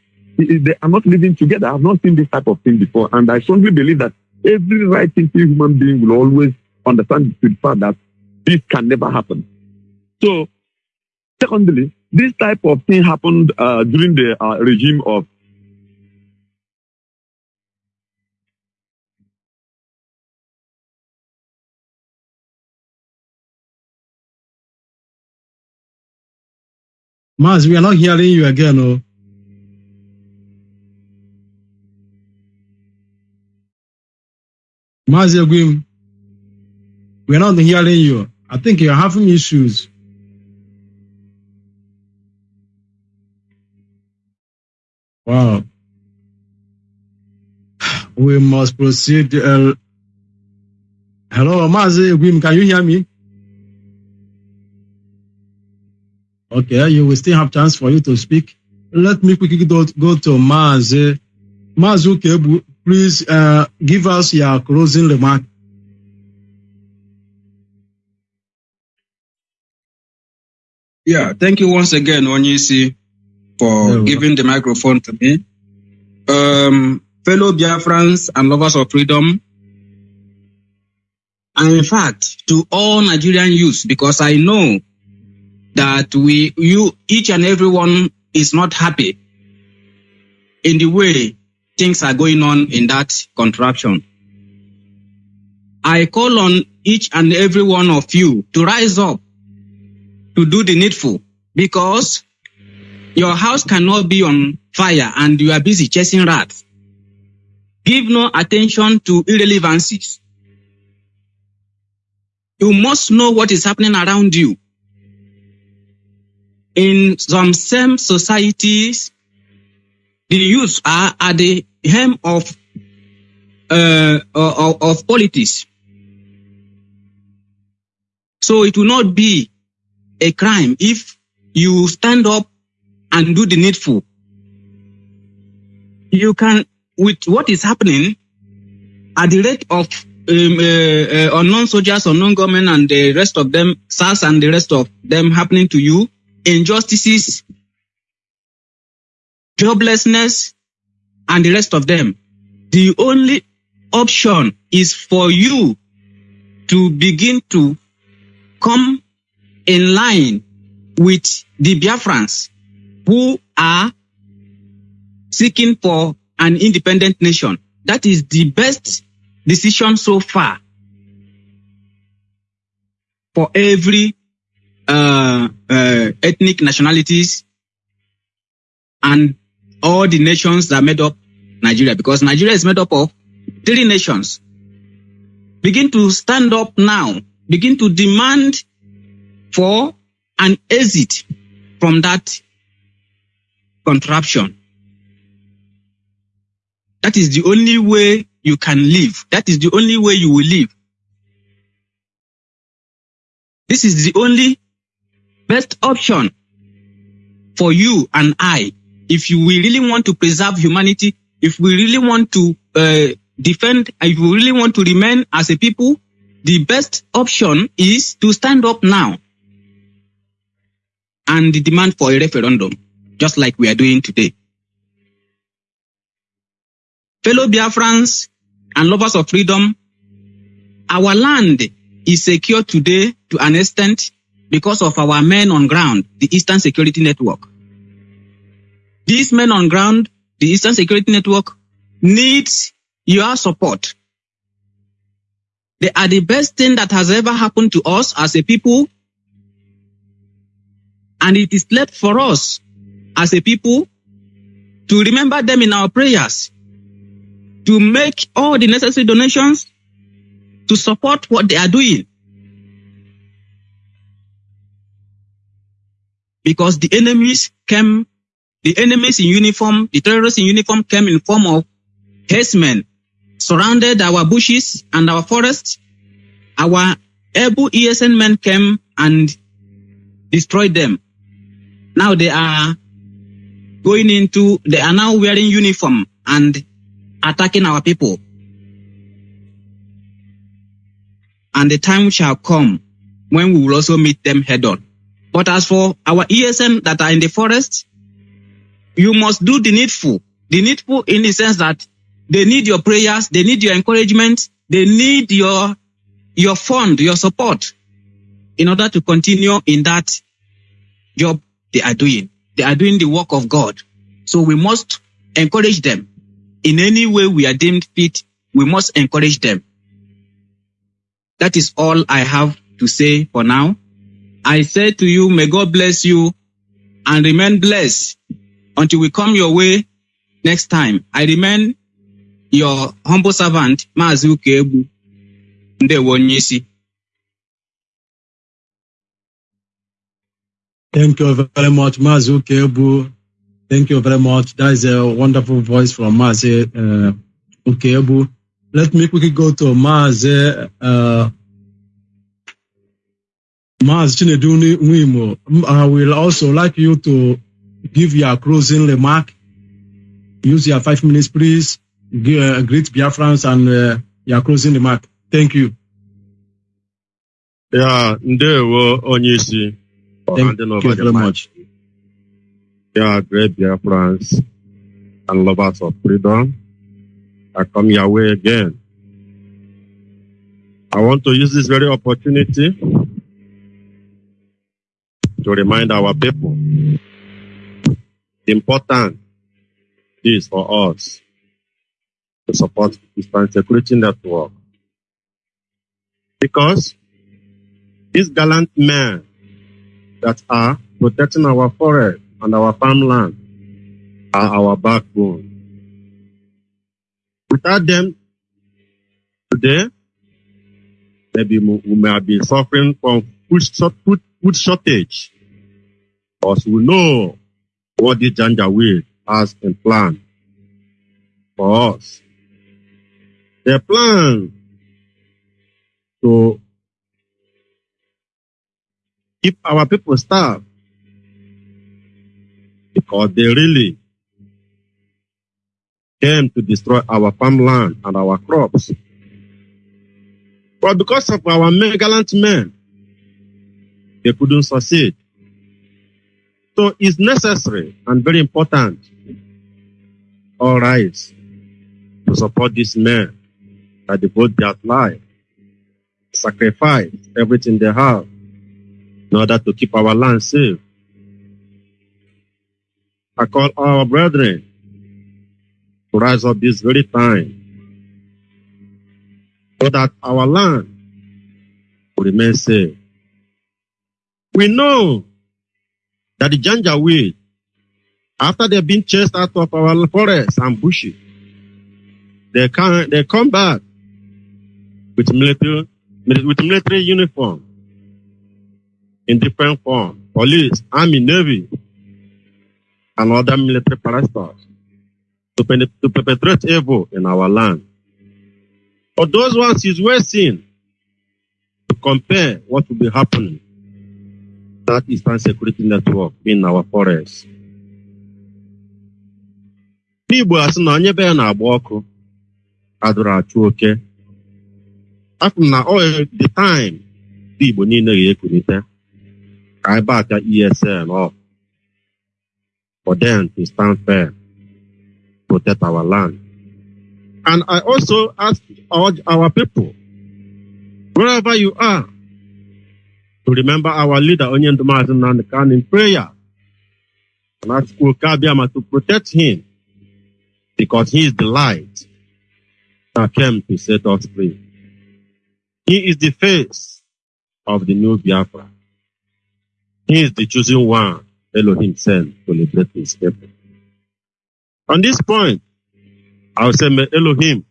he- they are not living together. I have not seen this type of thing before, and I strongly believe that every right-thinking human being will always understand the fact that this can never happen. So, secondly, this type of thing happened uh, during the uh, regime of Maz, we are not hearing you again. Oh. Maz Egwim, we are not hearing you. I think you're having issues. Wow. <sighs> We must proceed. Uh, hello, Maz Egwim, can you hear me? Okay, you will still have chance for you to speak. Let me quickly go, go to Maz. Maz Ukegbu, please uh, give us your closing remark. Yeah, thank you once again, Onyisi, for giving the microphone to me. Um, fellow Biafrans and lovers of freedom, and in fact, to all Nigerian youths, because I know that we, you, each and everyone is not happy in the way things are going on in that contraption. I call on each and every one of you to rise up to do the needful because your house cannot be on fire and you are busy chasing rats. Give no attention to irrelevancies. You must know what is happening around you. In some same societies, the youth are at the helm of uh, of, of politics. So it will not be a crime if you stand up and do the needful. You can, with what is happening at the rate of um, uh, uh, unknown soldiers, unknown government, and the rest of them, SARS and the rest of them happening to you, injustices, joblessness, and the rest of them. The only option is for you to begin to come in line with the Biafrans who are seeking for an independent nation. That is the best decision so far for every uh, uh, ethnic nationalities and all the nations that made up Nigeria because Nigeria is made up of three nations. Begin to stand up now. Begin to demand for an exit from that contraption. That is the only way you can live. That is the only way you will live. This is the only best option for you and I. If we really want to preserve humanity, if we really want to uh, defend, if we really want to remain as a people, the best option is to stand up now and demand for a referendum, just like we are doing today. Fellow Biafrans and lovers of freedom, our land is secure today to an extent because of our men on ground, the Eastern Security Network. These men on ground, the Eastern Security Network, needs your support. They are the best thing that has ever happened to us as a people. And it is left for us as a people to remember them in our prayers, to make all the necessary donations to support what they are doing. Because the enemies came, the enemies in uniform, the terrorists in uniform came in form of herdsmen, surrounded our bushes and our forests. Our able ESN men came and destroyed them. Now they are going into, they are now wearing uniform and attacking our people. And the time shall come when we will also meet them head on. But as for our ESN that are in the forest, you must do the needful. The needful in the sense that they need your prayers, they need your encouragement, they need your, your fund, your support in order to continue in that job they are doing. They are doing the work of God. So we must encourage them. In any way we are deemed fit, we must encourage them. That is all I have to say for now. I say to you, may God bless you and remain blessed until we come your way next time. I remain your humble servant, Maazị Ukegbu. Ndewo. Thank you very much, Ukegbu. Thank you very much. That is a wonderful voice from Mazi uh, Ukegbu. Let me quickly go to Mazi uh, Maz Chineduni Nwimo. I will also like you to give your closing remark. Use your five minutes, please. Give, uh, greet Biafrans and uh, your closing remark. Thank you. Ya, ndewo onye isi. ọha Thank you very anyị. much. Yeah, great Biafrans and lovers of freedom. I come your way again. I want to use this very opportunity to remind our people important it is for us to support the Eastern Security Network. Because these gallant men that are protecting our forest and our farmland are our backbone. Without them, today, maybe we may been suffering from food shortage. Because we know what the Janjaweed has in plan for us. Their plan to keep our people starved because they really came to destroy our farmland and our crops. But because of our men, gallant men, they couldn't succeed. So it's necessary and very important, all right, to support these men that devote their life, sacrifice everything they have in order to keep our land safe I call our brethren to rise up this very time so that our land will remain safe. We know that the Janjaweed, after they've been chased out of our forests and bushes, they come, they come back with military, with military uniform in different forms, police, army, navy, and other military parastatals to, to perpetrate evil in our land. But those ones is well seen to compare what will be happening that Eastern Security Network in our forests. N'Igbo asị na onye be ya na-agba ọkụ adụrụ achụ oke. Afụ m na ọ the time ndị Igbo niile ga-ekulite ka anyị baka ESN off for them to stand firm, protect our land. And I also ask all our people, wherever you are, to remember our leader, Onyendu Mazi Nnamdi Kanu, in prayer. And ask Ukabiyama to protect him because he is the light that came to set us free. He is the face of the new Biafra. He is the chosen one Elohim sent to liberate his people. On this point, I will say, may Elohim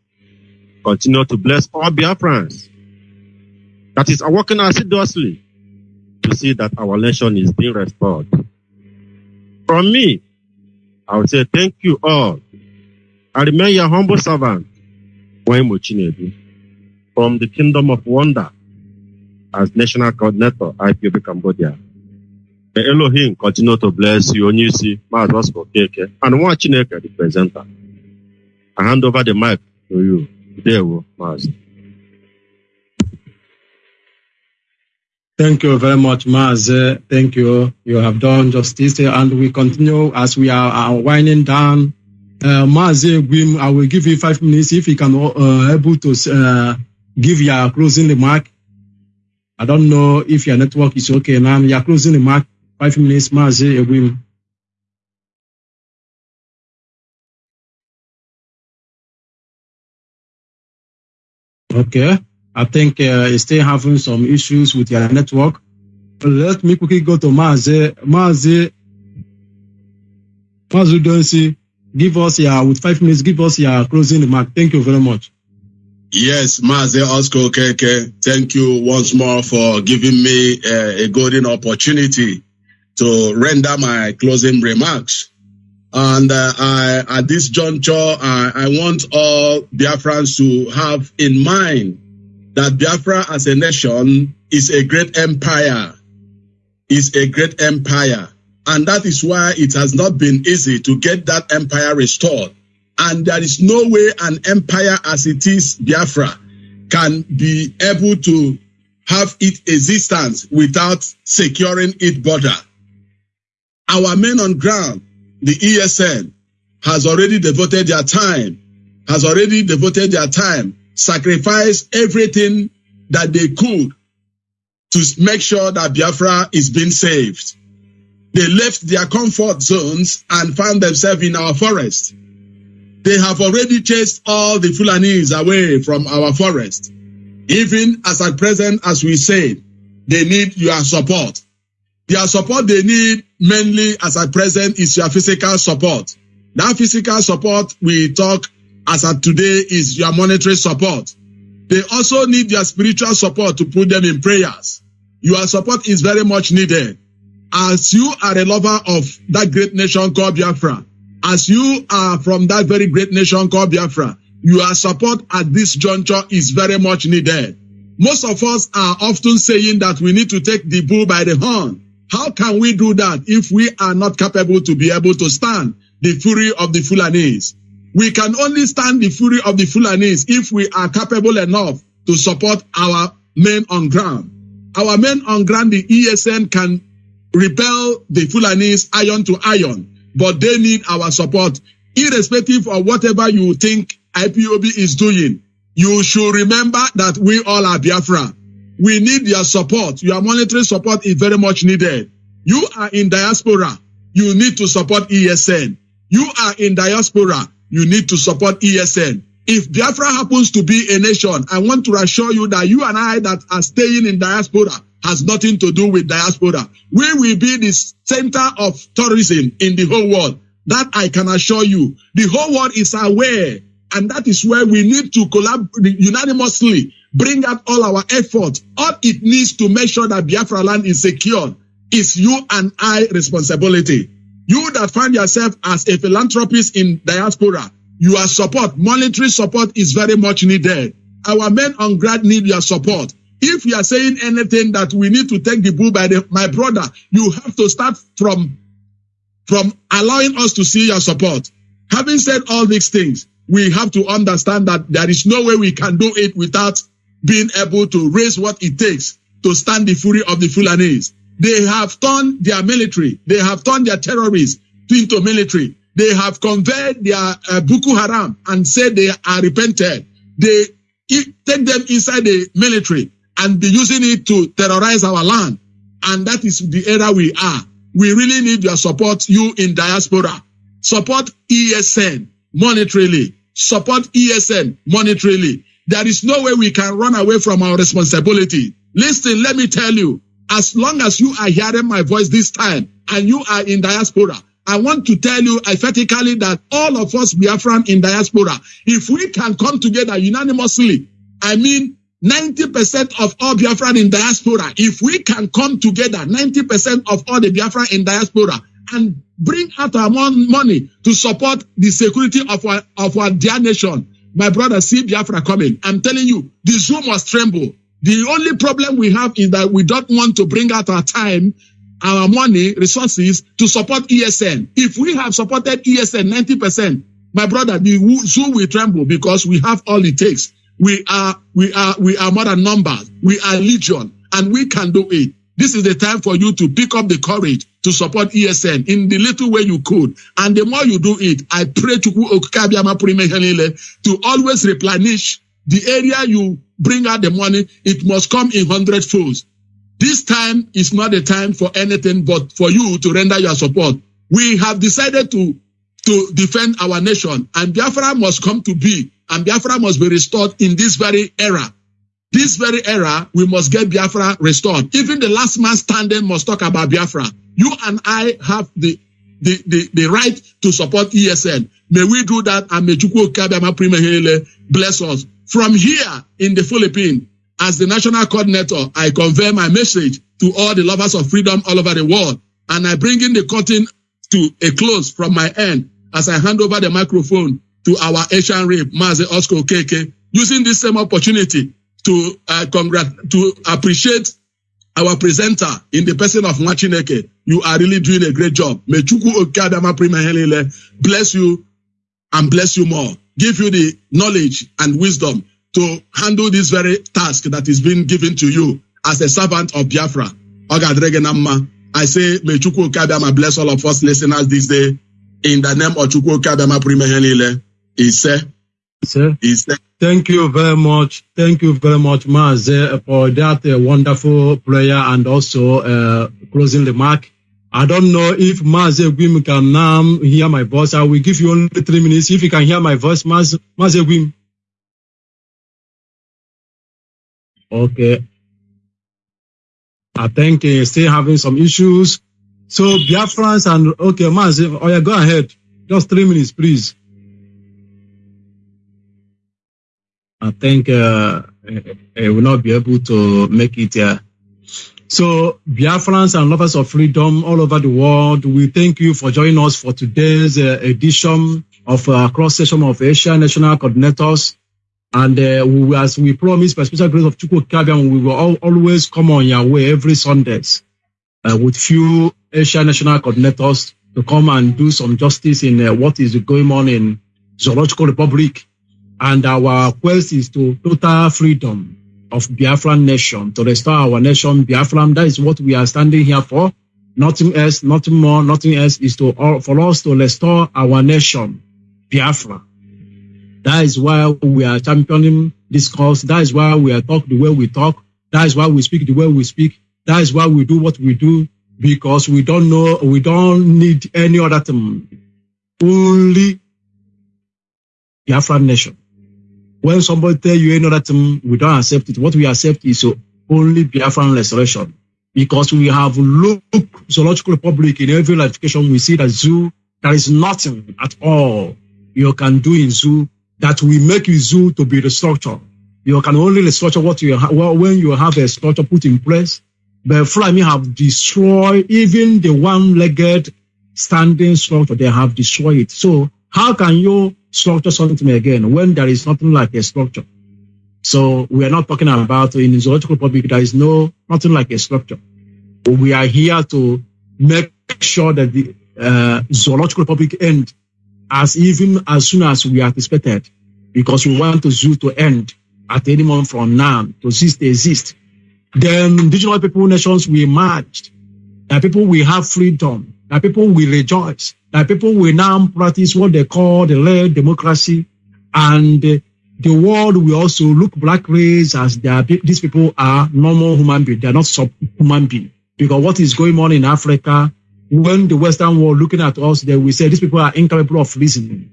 continue to bless all Biafrans that is working assiduously to see that our nation is being restored. From me, I would say thank you all. I remain your humble servant, Waymo from the Kingdom of Wonder as National Coordinator, IPOB Cambodia. May Elohim continue to bless you, Onyisi, Maazị Oscar Okeke, and nwa Chineke, the presenter. I hand over the mic to you. Ndewo, Maazị. Thank you very much, Maze. Thank you. You have done justice, and we continue as we are, are winding down. Uh, Gwim, I will give you five minutes if you can uh, able to uh, give your closing remark. I don't know if your network is okay now. Your closing remark, five minutes, Gwim. Okay. I think uh, you're still having some issues with your network. Let me quickly go to Maze. Maze, Maze Donsi, give us your, with five minutes, give us your closing remark. Thank you very much. Yes, Maze Oscar Okeke, thank you once more for giving me uh, a golden opportunity to render my closing remarks. And uh, I, at this juncture, I, I want all Biafrans to have in mind that Biafra as a nation is a great empire, is a great empire. And that is why it has not been easy to get that empire restored. And there is no way an empire as it is, Biafra, can be able to have its existence without securing its border. Our men on ground, the ESN, has already devoted their time, has already devoted their time sacrifice everything that they could to make sure that Biafra is being saved. They left their comfort zones and found themselves in our forest. They have already chased all the Fulanis away from our forest. Even as at present, as we said, they need your support. Their support they need mainly as at present is your physical support. That physical support we talk as of today is your monetary support. They also need your spiritual support to put them in prayers. Your support is very much needed. As you are a lover of that great nation called Biafra, as you are from that very great nation called Biafra, your support at this juncture is very much needed. Most of us are often saying that we need to take the bull by the horn. How can we do that if we are not capable to be able to stand the fury of the Fulanese? We can only stand the fury of the Fulanis if we are capable enough to support our men on ground. Our men on ground, the ESN can repel the Fulanis iron to iron, but they need our support. Irrespective of whatever you think IPOB is doing, you should remember that we all are Biafra. We need your support. Your monetary support is very much needed. You are in diaspora. you need to support ESN. You are in diaspora, you need to support ESN. If Biafra happens to be a nation, I want to assure you that you and I that are staying in diaspora has nothing to do with diaspora. We will be the center of tourism in the whole world. That I can assure you. The whole world is aware. And that is where we need to collaborate unanimously, bring out all our efforts. All it needs to make sure that Biafra land is secure is you and I responsibility. You that find yourself as a philanthropist in diaspora, your support, monetary support is very much needed. Our men on ground need your support. If you are saying anything that we need to take the bull by the, my brother, you have to start from, from allowing us to see your support. Having said all these things, we have to understand that there is no way we can do it without being able to raise what it takes to stand the fury of the Fulanese. They have turned their military, they have turned their terrorists into military. They have conveyed their uh, Boko Haram and said they are repented. They take them inside the military and be using it to terrorize our land. And that is the era we are. We really need your support, you in diaspora. Support ESN monetarily. Support ESN monetarily. There is no way we can run away from our responsibility. Listen, let me tell you, as long as you are hearing my voice this time and you are in diaspora, I want to tell you emphatically that all of us Biafran in diaspora, if we can come together unanimously, I mean, 90% of all Biafran in diaspora, if we can come together, 90% of all the Biafran in diaspora, and bring out our mon- money to support the security of our, of our dear nation, my brother, see Biafra coming. I'm telling you, the zoo must tremble. The only problem we have is that we don't want to bring out our time, our money, resources to support ESN. If we have supported ESN 90%, my brother, the zoo will tremble because we have all it takes. We are, we are, we are more than numbers. We are legion and we can do it. This is the time for you to pick up the courage to support ESN in the little way you could. And the more you do it, I pray to to always replenish the area you bring out the money. It must come in hundred folds. This time is not the time for anything but for you to render your support. We have decided to, to defend our nation and Biafra must come to be and Biafra must be restored in this very era. This very era, we must get Biafra restored. Even the last man standing must talk about Biafra. You and I have the the, the, the right to support ESN. May we do that and may Chukwu Okabiama Primehele bless us. From here in the Philippines, as the national coordinator, I convey my message to all the lovers of freedom all over the world. And I bring in the curtain to a close from my end as I hand over the microphone to our Asian rep, Mazi Oscar Keke, using this same opportunity to uh, congrat- to appreciate our presenter in the person of Machineke. You are really doing a great job. May Chukwu Okadama Primahelile bless you and bless you more. Give you the knowledge and wisdom to handle this very task that is being given to you as a servant of Biafra. I say, may Chukwu Okadama bless all of us listeners this day. In the name of Chukwu Okadama Primahelile. He said, Sir. he said, Thank you very much. Thank you very much, Maze, for that uh, wonderful prayer and also uh, closing remark. I don't know if Maze Gwim can hear my voice. I will give you only three minutes. If you can hear my voice, Maze, Maze Gwim. Okay. I think uh, still having some issues. So Biafrans and okay, Maze, oh yeah, go ahead. Just three minutes, please. I think uh, I will not be able to make it here. So, Biafrans and lovers of freedom all over the world, we thank you for joining us for today's uh, edition of uh, cross session of Asia National Coordinators. And uh, we, as we promised by special grace of Chukwu Kabiam, we will al- always come on your way every Sundays uh, with few Asia National Coordinators to come and do some justice in uh, what is going on in Zoological Republic and our quest is to total freedom of Biafran nation, to restore our nation, Biafran. That is what we are standing here for. Nothing else, nothing more, nothing else is to all for us to restore our nation, Biafra. That is why we are championing this cause. That is why we are talk the way we talk. That is why we speak the way we speak. That is why we do what we do. because we don't know, we don't need any other thing. Only Biafran nation. When somebody tell you any other thing, we don't accept it. What we accept is only Biafran restoration. Because we have looked zoological republic in every ratification, we see that zoo, there is nothing at all you can do in zoo that will make you zoo to be the structure. You can only restructure what you have well, when you have a structure put in place. But Fulani have destroyed even the one-legged standing structure. They have destroyed it. So how can you structure something again when there is nothing like a structure? So we are not talking about in the zoological republic. There is no nothing like a structure. We are here to make sure that the uh, zoological republic end as even as soon as we anticipated, because we want the zoo to end at any moment from now to cease to exist. Then indigenous people nations will emerge. That people will have freedom. That people will rejoice. That people will now practice what they call the real democracy. And uh, the world will also look black race as are, these people are normal human beings. They are not subhuman beings. Because what is going on in Africa, when the Western world looking at us, they will say these people are incapable of reasoning.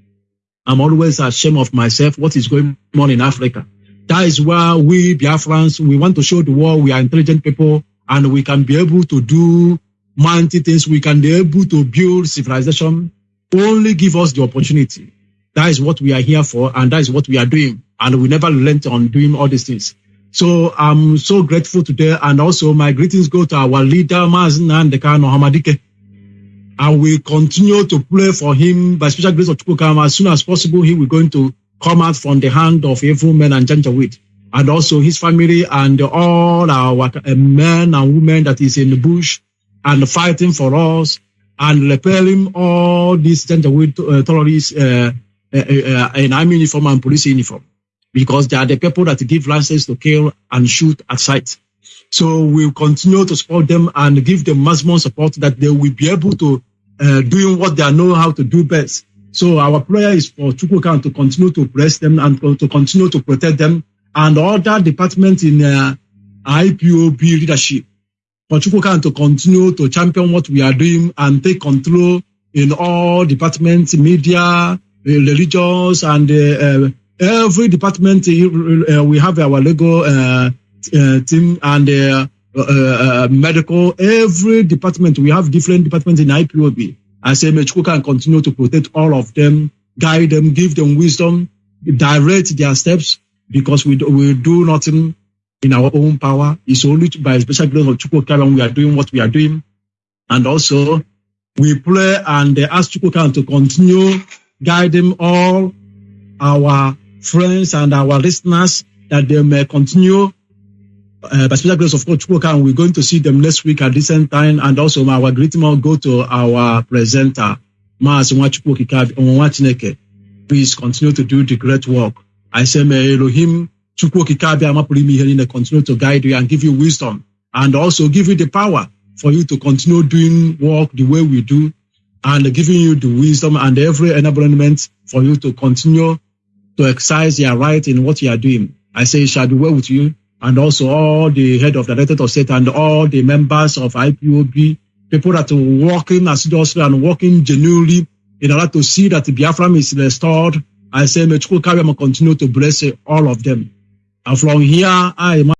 I'm always ashamed of myself. What is going on in Africa? That is why we Biafrans, we want to show the world we are intelligent people and we can be able to do mighty things. We can be able to build civilization. Only give us the opportunity. That is what we are here for and that is what we are doing. And we never relent on doing all these things. So I'm so grateful today. And also my greetings go to our leader, Mazen Ndekano Hamadike. And we continue to pray for him by special grace of Chukukam. As soon as possible, he will going to come out from the hand of evil men and Janjaweed. And also his family and all our men and women that is in the bush and fighting for us and repelling all these Janjaweed uh, terrorists uh, uh, uh, in army uniform and police uniform. Because they are the people that give license to kill and shoot at sight. So we'll continue to support them and give them maximum support that they will be able to uh, doing what they know how to do best. So our prayer is for Chukwukan to continue to bless them and to continue to protect them and other departments in uh, IPOB leadership. For Chukwukan to continue to champion what we are doing and take control in all departments, media, religious, and uh, every department. Uh, we have our Lego uh, team and medical. Every department we have different departments in IPOB. I say Mechuku can continue to protect all of them, guide them, give them wisdom, direct their steps, because we do, we do nothing in our own power. It's only by special grace of Chukwu we are doing what we are doing. And also, we pray and ask Chukwu to continue guiding all our friends and our listeners that they may continue uh, by special grace of God, Chukwu we're going to see them next week at the same time. And also, our greeting will go to our presenter, Maas Please continue to do the great work. I say, may Elohim Chukwu Kikabi Amapulimi Helene continue to guide you and give you wisdom and also give you the power for you to continue doing work the way we do and giving you the wisdom and every enablement for you to continue to exercise your right in what you are doing. I say it shall be well with you and also all the head of the Directorate of State and all the members of IPOB, people that are working assiduously and working genuinely in order to see that Biafra is restored. I say, may Chukwu continue to bless all of them. And from here, I